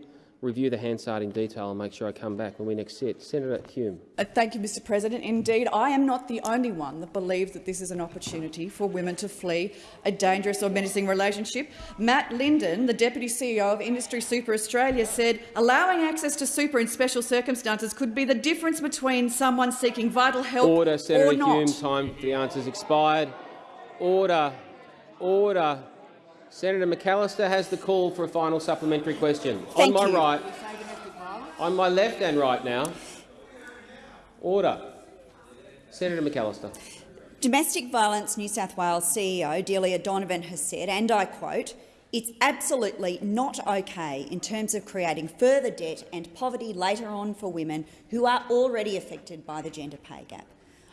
review the Hansard in detail and make sure I come back when we next sit. Senator Hume. Uh, Thank you, Mr President. Indeed, I am not the only one that believes that this is an opportunity for women to flee a dangerous or menacing relationship. Matt Linden, the Deputy CEO of Industry Super Australia, said allowing access to super in special circumstances could be the difference between someone seeking vital help Order, Senator or not. Hume. Time for the answers expired. Order. Order. Senator McAllister has the call for a final supplementary question. Thank On my you. right. On my left and right now. Order. Senator McAllister. Domestic Violence New South Wales CEO Delia Donovan has said, and I quote, it's absolutely not okay in terms of creating further debt and poverty later on for women who are already affected by the gender pay gap.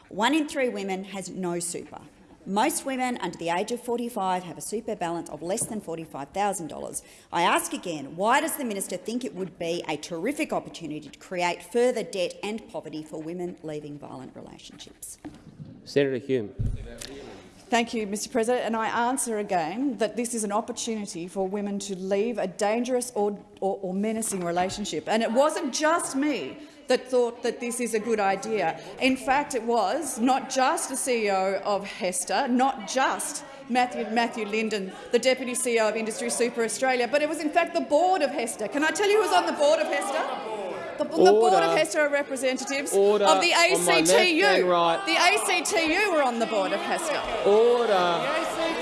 One in three women has no super. Most women under the age of 45 have a super balance of less than $45,000. I ask again, why does the minister think it would be a terrific opportunity to create further debt and poverty for women leaving violent relationships? Senator Hume. Thank you, Mr President. And I answer again that this is an opportunity for women to leave a dangerous or, or, or menacing relationship. And it wasn't just me that thought that this is a good idea. In fact, it was not just the CEO of HESTA, not just Matthew, Matthew Linden, the Deputy CEO of Industry Super Australia, but it was in fact the board of HESTA. Can I tell you who was on the board of HESTA? The, the board of HESTA are representatives Order of the on my left ACTU. right. The ACTU were on the board of HESTA. Order.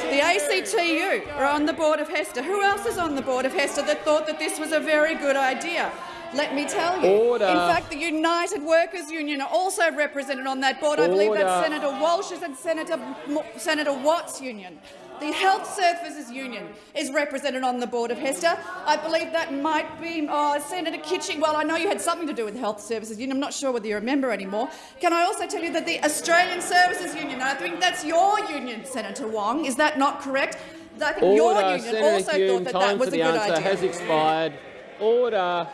The ACTU are on the board of HESTA. Who else is on the board of HESTA that thought that this was a very good idea? Let me tell you. Order. In fact, the United Workers Union are also represented on that board. I believe that's Order. Senator Walsh's and Senator, Senator Watt's union. The Health Services Union is represented on the board of HESTA. I believe that might be oh, Senator Kitching. Well, I know you had something to do with the Health Services Union. I'm not sure whether you're a member anymore. Can I also tell you that the Australian Services Union, I think that's your union, Senator Wong, is that not correct? I think Order, your union Senator also Hume, thought that that was a good idea. has expired. Order.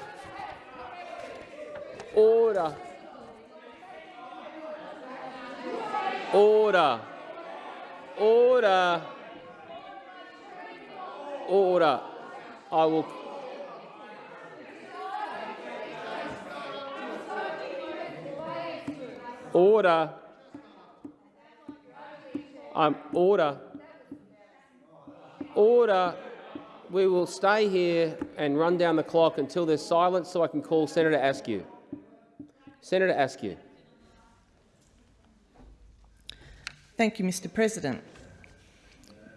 Order. Order. Order. Order. I will. Order. Um, order. Order. We will stay here and run down the clock until there's silence so I can call Senator Askew. Senator Askew. Thank you, Mr President.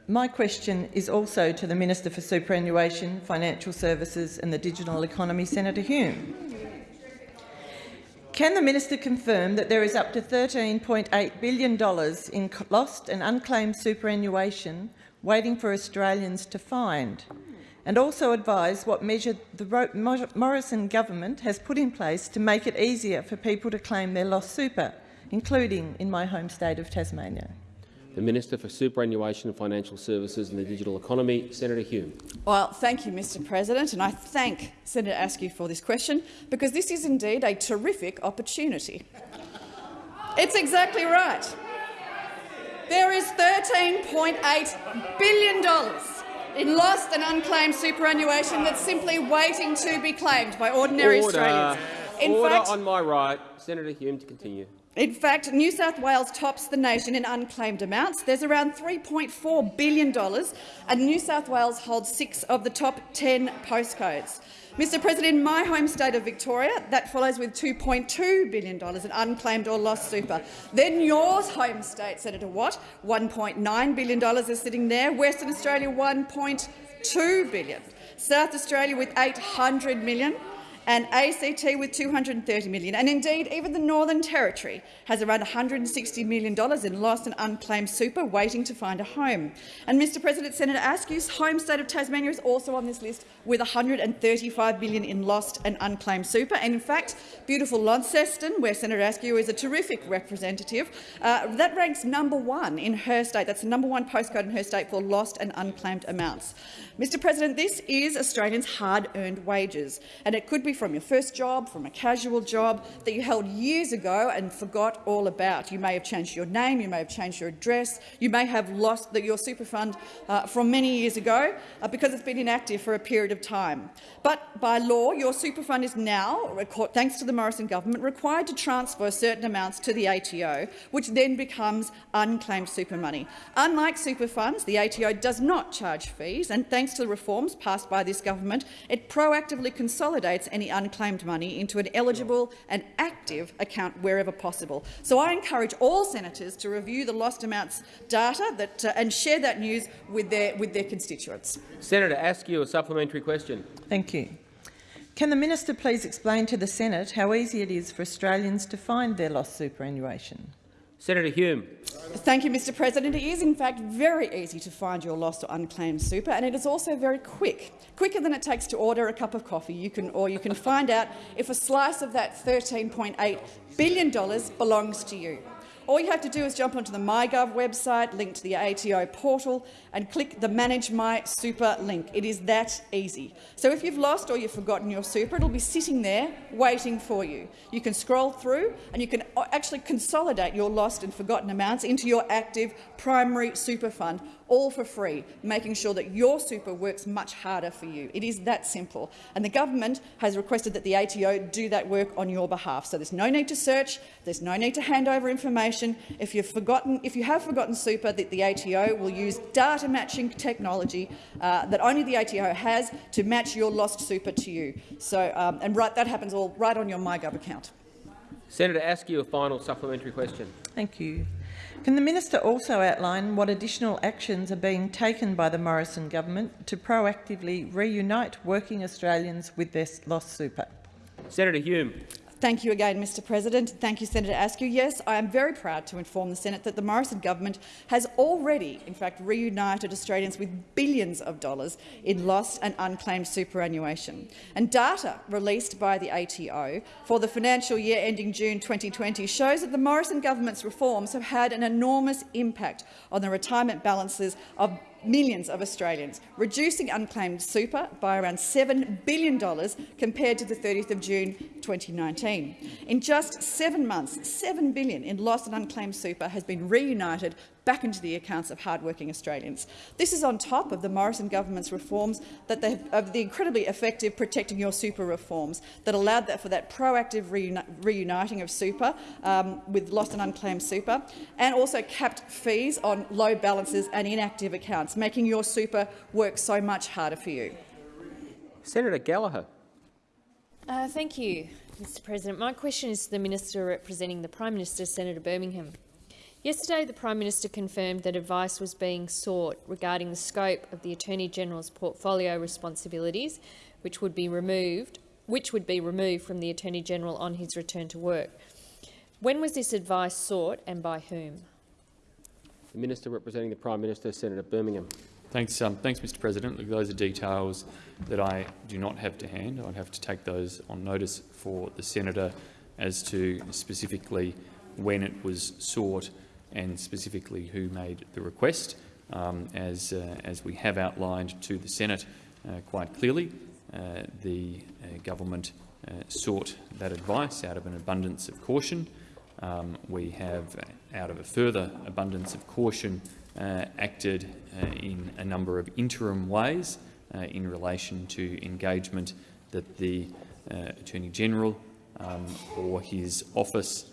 My question is also to the Minister for Superannuation, Financial Services and the Digital Economy, Senator Hume. Can the minister confirm that there is up to $13.8 billion in lost and unclaimed superannuation waiting for Australians to find? And also advise what measure the Morrison government has put in place to make it easier for people to claim their lost super, including in my home state of Tasmania. The Minister for Superannuation, and Financial Services and the Digital Economy, Senator Hume. Well, thank you, Mr President, and I thank Senator Askew for this question, because this is indeed a terrific opportunity. It's exactly right. There is $13.8 billion in lost and unclaimed superannuation that's simply waiting to be claimed by ordinary Order. Australians. In Order fact, on my right. Senator Hume to continue. in fact, New South Wales tops the nation in unclaimed amounts. There's around $3.4 billion, and New South Wales holds six of the top 10 postcodes. Mr President, in my home state of Victoria, that follows with $2.2 billion in unclaimed or lost super. Then your home state, Senator Watt, $1.9 billion is sitting there. Western Australia, 1.2 billion. South Australia with $800 million and ACT with 230 million. And indeed, even the Northern Territory has around $160 million in lost and unclaimed super waiting to find a home. And Mr President, Senator Askew's home state of Tasmania is also on this list with $135 billion in lost and unclaimed super. And in fact, beautiful Launceston, where Senator Askew is a terrific representative, uh, that ranks number one in her state. That's the number one postcode in her state for lost and unclaimed amounts. Mr President, this is Australians' hard-earned wages, and it could be from your first job, from a casual job that you held years ago and forgot all about. You may have changed your name, you may have changed your address, you may have lost the, your super fund uh, from many years ago uh, because it's been inactive for a period of time. But by law, your super fund is now, thanks to the Morrison government, required to transfer certain amounts to the ATO, which then becomes unclaimed super money. Unlike super funds, the ATO does not charge fees, and thanks to the reforms passed by this government, it proactively consolidates any unclaimed money into an eligible and active account wherever possible. So I encourage all senators to review the lost amounts data that, uh, and share that news with their, with their constituents. Senator Askew, a supplementary question. Thank you. Can the minister please explain to the Senate how easy it is for Australians to find their lost superannuation? Senator Hume. Thank you, Mr President. It is in fact very easy to find your lost or unclaimed super, and it is also very quick, quicker than it takes to order a cup of coffee. You can, or you can find out if a slice of that $13.8 billion belongs to you. All you have to do is jump onto the MyGov website, link to the ATO portal, and click the Manage My Super link. It is that easy. So if you've lost or you've forgotten your super, it'll be sitting there waiting for you. You can scroll through and you can uh, actually consolidate your lost and forgotten amounts into your active primary super fund, all for free, making sure that your super works much harder for you. It is that simple. And the government has requested that the ATO do that work on your behalf. So there's no need to search, there's no need to hand over information. If you've forgotten, if you have forgotten super, that the ATO will use data matching technology uh, that only the ATO has to match your lost super to you. So, um, and right, that happens all right on your MyGov account. Senator Askew, a final supplementary question. Thank you. Can the minister also outline what additional actions are being taken by the Morrison government to proactively reunite working Australians with their lost super? Senator Hume. Thank you again, Mr President. Thank you, Senator Askew. Yes, I am very proud to inform the Senate that the Morrison government has already, in fact, reunited Australians with billions of dollars in lost and unclaimed superannuation. And data released by the ATO for the financial year ending June 2020 shows that the Morrison government's reforms have had an enormous impact on the retirement balances of millions of Australians, reducing unclaimed super by around $7 billion compared to the 30th of June 2019. In just seven months, 7 billion in lost and unclaimed super has been reunited back into the accounts of hardworking Australians. This is on top of the Morrison government's reforms, that they, of the incredibly effective Protecting Your Super reforms that allowed that for that proactive reuni reuniting of super um, with lost and unclaimed super, and also capped fees on low balances and inactive accounts, making your super work so much harder for you. Senator Gallagher. Uh, thank you, Mr President. My question is to the Minister representing the Prime Minister, Senator Birmingham. Yesterday, the Prime Minister confirmed that advice was being sought regarding the scope of the Attorney-General's portfolio responsibilities, which would be removed, which would be removed from the Attorney-General on his return to work. When was this advice sought and by whom? The Minister representing the Prime Minister, Senator Birmingham. Thanks, um, thanks, Mr. President. Look, those are details that I do not have to hand. I'd have to take those on notice for the senator as to specifically when it was sought and specifically who made the request. Um, as, uh, as we have outlined to the Senate uh, quite clearly, uh, the uh, government uh, sought that advice out of an abundance of caution. Um, we have, out of a further abundance of caution, acted in a number of interim ways in relation to engagement that the Attorney-General um, or his office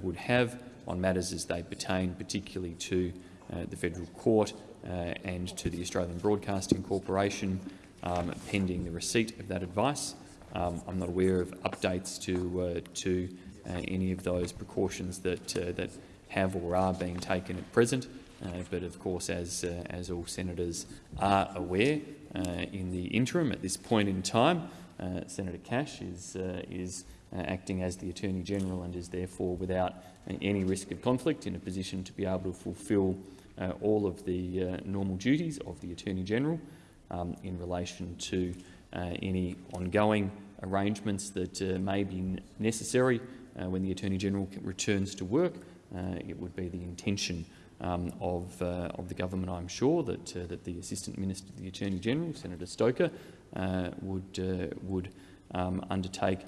would have on matters as they pertain particularly to uh, the federal court uh, and to the Australian Broadcasting Corporation, um, pending the receipt of that advice. Um, I'm not aware of updates to, uh, to uh, any of those precautions that, uh, that have or are being taken at present. But of course, as, as all senators are aware, in the interim, at this point in time, Senator Cash is, is acting as the Attorney-General and is therefore without any risk of conflict in a position to be able to fulfil uh, all of the uh, normal duties of the Attorney-General um, in relation to uh, any ongoing arrangements that uh, may be necessary uh, when the Attorney-General returns to work. Uh, it would be the intention um, of, of the government, I'm sure, that, that the Assistant Minister to the Attorney-General, Senator Stoker, would, would um, undertake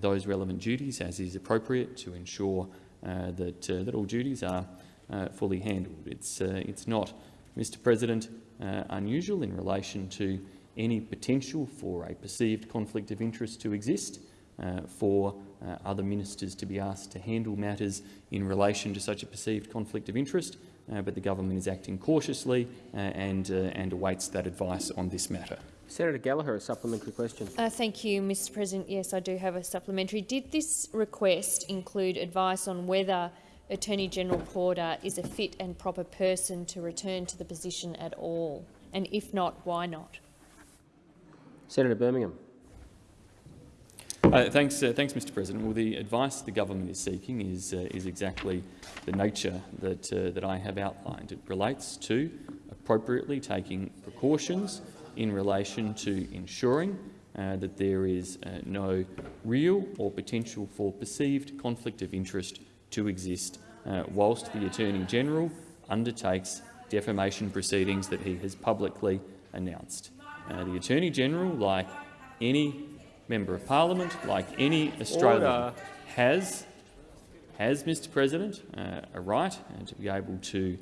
those relevant duties as is appropriate to ensure uh, that, uh, that all duties are uh, fully handled. It's, it's not, Mr President, unusual in relation to any potential for a perceived conflict of interest to exist uh, for uh, other ministers to be asked to handle matters in relation to such a perceived conflict of interest, uh, but the government is acting cautiously and, and awaits that advice on this matter. Senator Gallagher, a supplementary question. Uh, thank you, Mr President. Yes, I do have a supplementary. Did this request include advice on whether Attorney-General Porter is a fit and proper person to return to the position at all? And if not, why not? Senator Birmingham. Uh, thanks, uh, thanks, Mr. President. Well, the advice the government is seeking is uh, is exactly the nature that uh, that I have outlined. It relates to appropriately taking precautions in relation to ensuring uh, that there is uh, no real or potential for perceived conflict of interest to exist uh, whilst the Attorney-General undertakes defamation proceedings that he has publicly announced. Uh, the Attorney-General, like any Member of Parliament, like any Australian, Order. has, has, Mr President, uh, a right uh, to be able to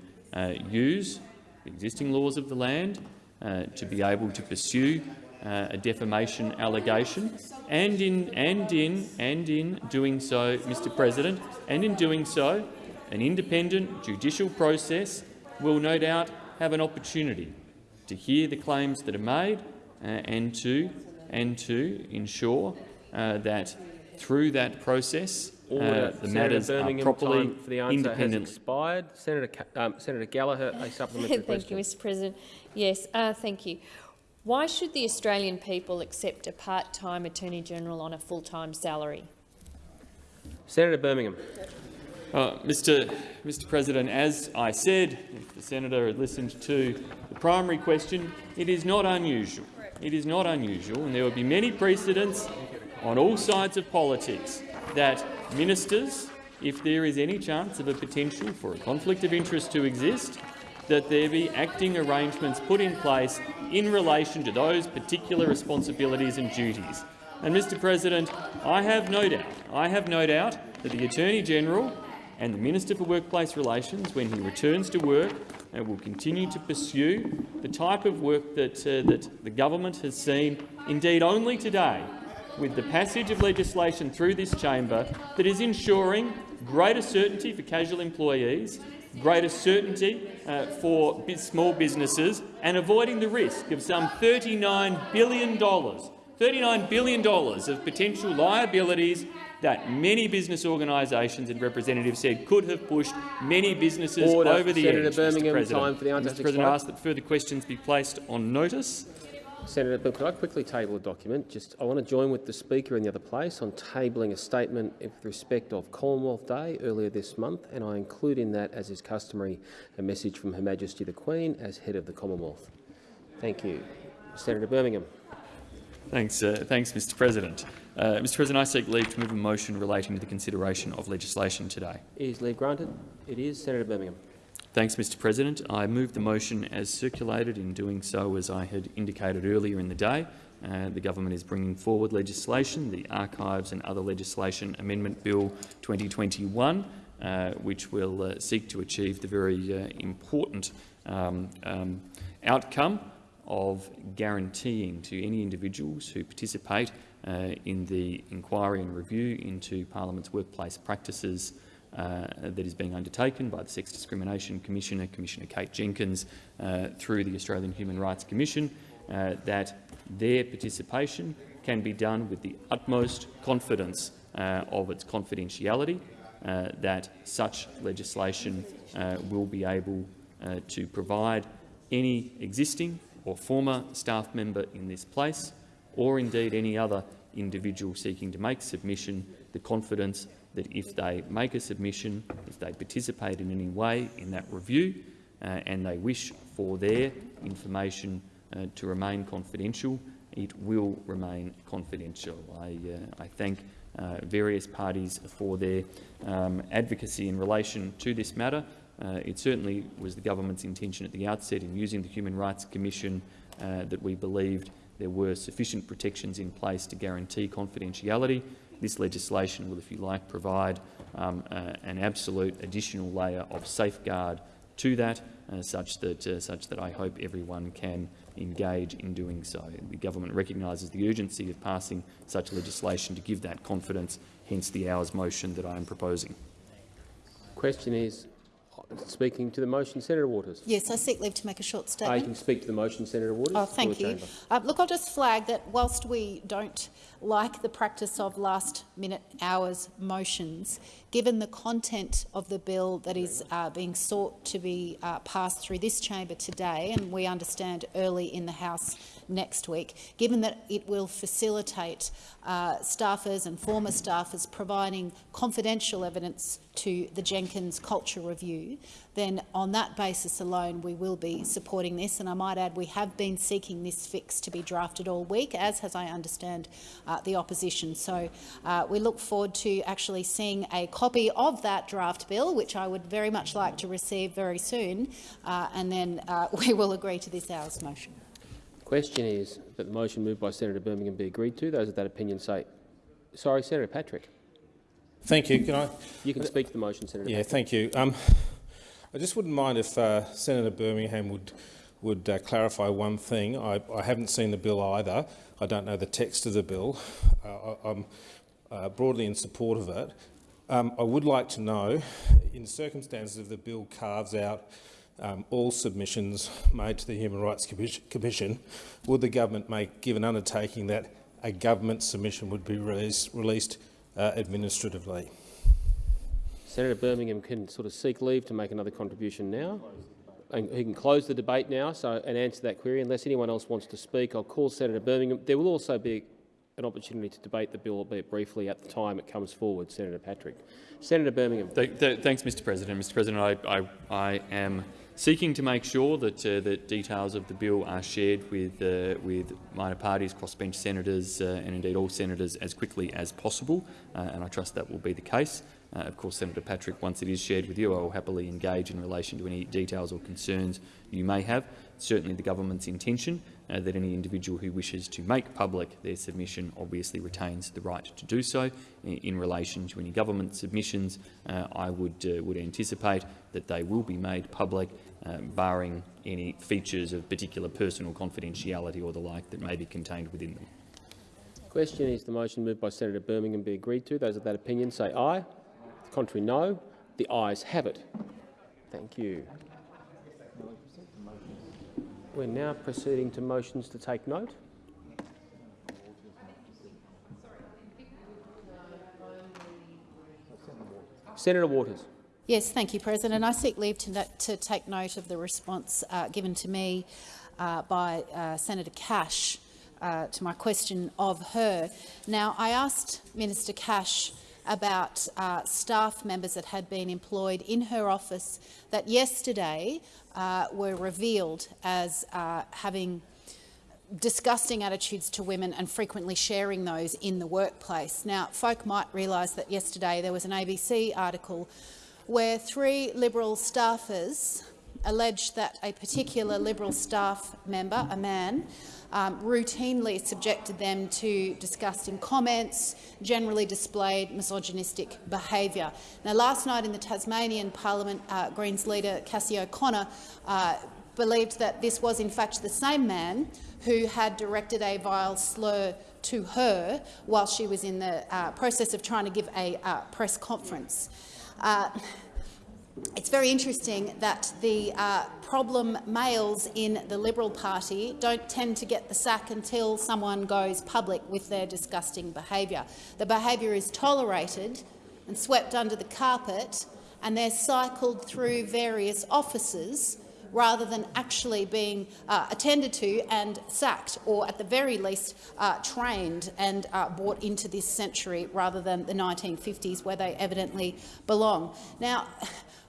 use the existing laws of the land uh, to be able to pursue uh, a defamation allegation, and in and in and in doing so, Mr. President, and in doing so, an independent judicial process will no doubt have an opportunity to hear the claims that are made uh, and to and to ensure uh, that through that process uh, the matters are properly for the answer independent. Has expired. Senator, um, Senator Gallagher, a <laughs> supplementary Thank question. you, Mr. President. Yes, uh, thank you. Why should the Australian people accept a part-time Attorney-General on a full-time salary? Senator Birmingham. Uh, Mr. Mr. President, as I said, if the senator had listened to the primary question, it is not unusual. It is not unusual, and there will be many precedents on all sides of politics that ministers, if there is any chance of a potential for a conflict of interest to exist, that there be acting arrangements put in place in relation to those particular responsibilities and duties. And, Mr President, I have no doubt, I have no doubt that the Attorney-General and the Minister for Workplace Relations, when he returns to work, will continue to pursue the type of work that, uh, that the government has seen, indeed only today, with the passage of legislation through this chamber that is ensuring greater certainty for casual employees, greater certainty uh, for small businesses and avoiding the risk of some $39 billion, $39 billion of potential liabilities that many business organisations and representatives said could have pushed many businesses Order. over the Senator edge. Birmingham, Mr. President. time for the Mr. President, I ask that further questions be placed on notice. Senator, but could I quickly table a document? Just, I want to join with the Speaker in the other place on tabling a statement with respect of Commonwealth Day earlier this month, and I include in that, as is customary, a message from Her Majesty the Queen as head of the Commonwealth. Thank you. Senator Birmingham. Thanks, uh, thanks, Mr. President. Uh, Mr. President, I seek leave to move a motion relating to the consideration of legislation today. Is leave granted? It is. Senator Birmingham. Thanks, Mr. President. I move the motion as circulated. In doing so, as I had indicated earlier in the day, uh, the government is bringing forward legislation, the Archives and Other Legislation Amendment Bill 2021, uh, which will uh, seek to achieve the very uh, important um, um, outcome of guaranteeing to any individuals who participate uh, in the inquiry and review into Parliament's workplace practices uh, that is being undertaken by the Sex Discrimination Commissioner, Commissioner Kate Jenkins, uh, through the Australian Human Rights Commission, uh, that their participation can be done with the utmost confidence uh, of its confidentiality, uh, that such legislation will be able to provide any existing or former staff member in this place, or indeed any other individual seeking to make submission, the confidence that if they make a submission, if they participate in any way in that review, uh, and they wish for their information uh, to remain confidential, it will remain confidential. I, uh, I thank uh, various parties for their um, advocacy in relation to this matter. Uh, it certainly was the government's intention at the outset in using the Human Rights Commission uh, that we believed there were sufficient protections in place to guarantee confidentiality. This legislation will, if you like, provide um, uh, an absolute additional layer of safeguard to that, uh, such that uh, such that I hope everyone can engage in doing so. The government recognises the urgency of passing such legislation to give that confidence, hence the hours motion that I am proposing. Question is, speaking to the motion, Senator Waters. Yes, I seek leave to make a short statement. I can speak to the motion, Senator Waters. Oh, thank you. Uh, look, I'll just flag that whilst we don't like the practice of last-minute hours motions, given the content of the bill that is uh, being sought to be uh, passed through this chamber today, and we understand early in the House next week, given that it will facilitate uh, staffers and former staffers providing confidential evidence to the Jenkins Culture Review, then on that basis alone we will be supporting this. And I might add we have been seeking this fix to be drafted all week, as has, I understand, uh, the opposition. So uh, we look forward to actually seeing a copy of that draft bill, which I would very much like to receive very soon, uh, and then uh, <laughs> we will agree to this hour's motion. Question is that the motion moved by Senator Birmingham be agreed to. Those of that opinion say, sorry, Senator Patrick. Thank you. Can I? You can speak to the motion, Senator. Yeah, Patrick. thank you. Um, I just wouldn't mind if uh, Senator Birmingham would would uh, clarify one thing. I, I haven't seen the bill either. I don't know the text of the bill. Uh, I, I'm uh, broadly in support of it. Um, I would like to know, in the circumstances if the bill carves out um, all submissions made to the Human Rights Commission, would the government make give an undertaking that a government submission would be released, released uh, administratively? Senator Birmingham can sort of seek leave to make another contribution now. And he can close the debate now so, and answer that query. Unless anyone else wants to speak, I'll call Senator Birmingham. There will also be an opportunity to debate the bill, albeit briefly, at the time it comes forward. Senator Patrick. Senator Birmingham. Th th thanks, Mr President. Mr President, I, I, I am seeking to make sure that, uh, that details of the bill are shared with, uh, with minor parties, crossbench senators uh, and indeed all senators as quickly as possible, uh, and I trust that will be the case. Uh, of course, Senator Patrick, once it is shared with you, I will happily engage in relation to any details or concerns you may have. certainly the government's intention uh, that any individual who wishes to make public their submission obviously retains the right to do so. In, in relation to any government submissions, I would, would anticipate that they will be made public, Um, barring any features of particular personal confidentiality or the like that may be contained within them. Question is the motion moved by Senator Birmingham be agreed to. Those of that opinion say aye. Contrary, no. The ayes have it. Thank you. We're now proceeding to motions to take note. Senator Waters. Yes, thank you, President. I seek leave to, to take note of the response uh, given to me uh, by uh, Senator Cash uh, to my question of her. Now, I asked Minister Cash about uh, staff members that had been employed in her office that yesterday uh, were revealed as having disgusting attitudes to women and frequently sharing those in the workplace. Now, folk might realise that yesterday there was an ABC article where three Liberal staffers alleged that a particular Liberal staff member, a man, um, routinely subjected them to disgusting comments, generally displayed misogynistic behaviour. Now, last night in the Tasmanian Parliament, uh, Greens leader Cassy O'Connor uh, believed that this was in fact the same man who had directed a vile slur to her while she was in the uh, process of trying to give a uh, press conference. Uh, it's very interesting that the uh, problem males in the Liberal Party don't tend to get the sack until someone goes public with their disgusting behaviour. The behaviour is tolerated and swept under the carpet, and they're cycled through various offices rather than actually being uh, attended to and sacked, or at the very least uh, trained and uh, brought into this century rather than the 1950s where they evidently belong. Now, <laughs>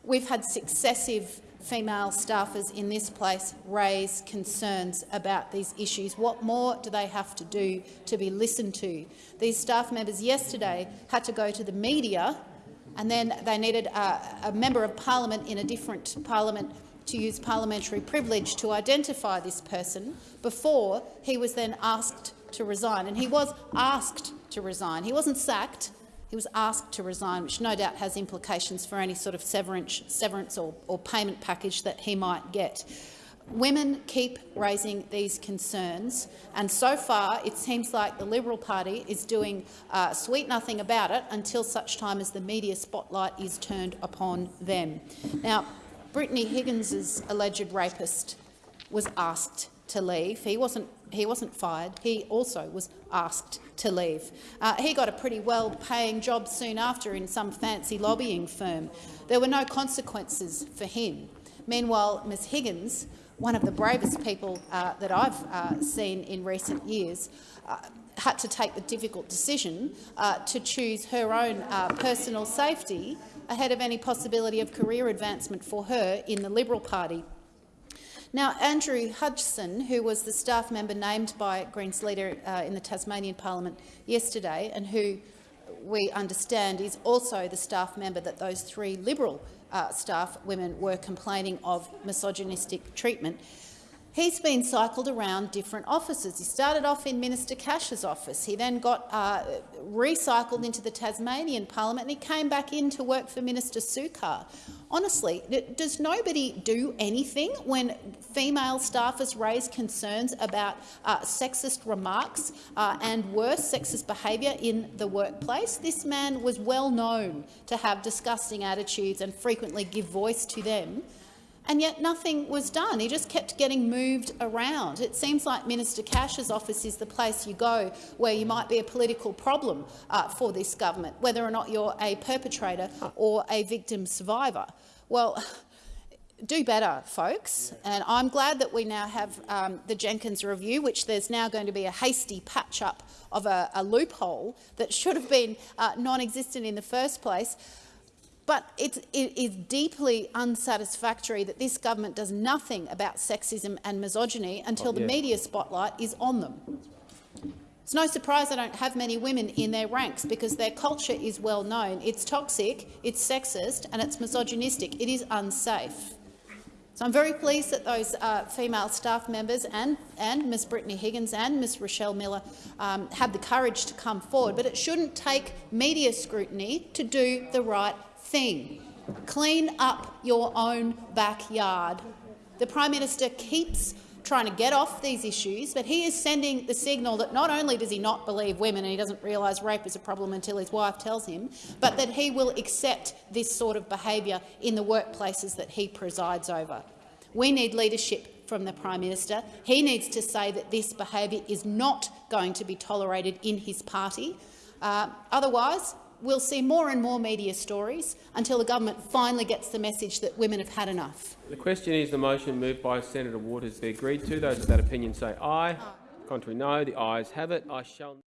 We've had successive female staffers in this place raise concerns about these issues. What more do they have to do to be listened to? These staff members yesterday had to go to the media and then they needed a, a member of parliament in a different parliament to use parliamentary privilege to identify this person before he was then asked to resign. And he was asked to resign. He wasn't sacked. He was asked to resign, which no doubt has implications for any sort of severance, severance or, or payment package that he might get. Women keep raising these concerns, and so far it seems like the Liberal Party is doing uh, sweet nothing about it until such time as the media spotlight is turned upon them. Now, Brittany Higgins' alleged rapist was asked to leave. He wasn't, he wasn't fired. He also was asked to leave. Uh, he got a pretty well-paying job soon after in some fancy lobbying firm. There were no consequences for him. Meanwhile, Ms Higgins, one of the bravest people uh, that I've uh, seen in recent years, uh, had to take the difficult decision uh, to choose her own uh, personal safety ahead of any possibility of career advancement for her in the Liberal Party. Now, Andrew Hudson, who was the staff member named by Greens leader uh, in the Tasmanian Parliament yesterday and who we understand is also the staff member that those three Liberal uh, staff women were complaining of misogynistic treatment, He's been cycled around different offices. He started off in Minister Cash's office. He then got uh, recycled into the Tasmanian Parliament and he came back in to work for Minister Sukkar. Honestly, does nobody do anything when female staffers raise concerns about uh, sexist remarks uh, and worse sexist behaviour in the workplace? This man was well known to have disgusting attitudes and frequently give voice to them and yet nothing was done. He just kept getting moved around. It seems like Minister Cash's office is the place you go where you might be a political problem uh, for this government, whether or not you're a perpetrator or a victim survivor. Well, <sighs> do better, folks. And I'm glad that we now have um, the Jenkins review, which there's now going to be a hasty patch-up of a, a, loophole that should have been uh, non-existent in the first place. But it, it is deeply unsatisfactory that this government does nothing about sexism and misogyny until the media spotlight is on them. It's no surprise they don't have many women in their ranks because their culture is well known. It's toxic, it's sexist and it's misogynistic. It is unsafe. So I'm very pleased that those uh, female staff members and, and Ms Brittany Higgins and Ms Rachelle Miller um, had the courage to come forward, but it shouldn't take media scrutiny to do the right thing. Clean up your own backyard. The Prime Minister keeps trying to get off these issues, but he is sending the signal that not only does he not believe women and he doesn't realise rape is a problem until his wife tells him, but that he will accept this sort of behaviour in the workplaces that he presides over. We need leadership from the Prime Minister. He needs to say that this behaviour is not going to be tolerated in his party. Uh, otherwise, we'll see more and more media stories until the government finally gets the message that women have had enough. The question is the motion moved by Senator Waters be agreed to. Those of that opinion say aye. aye. Contrary no. The ayes have it. I shall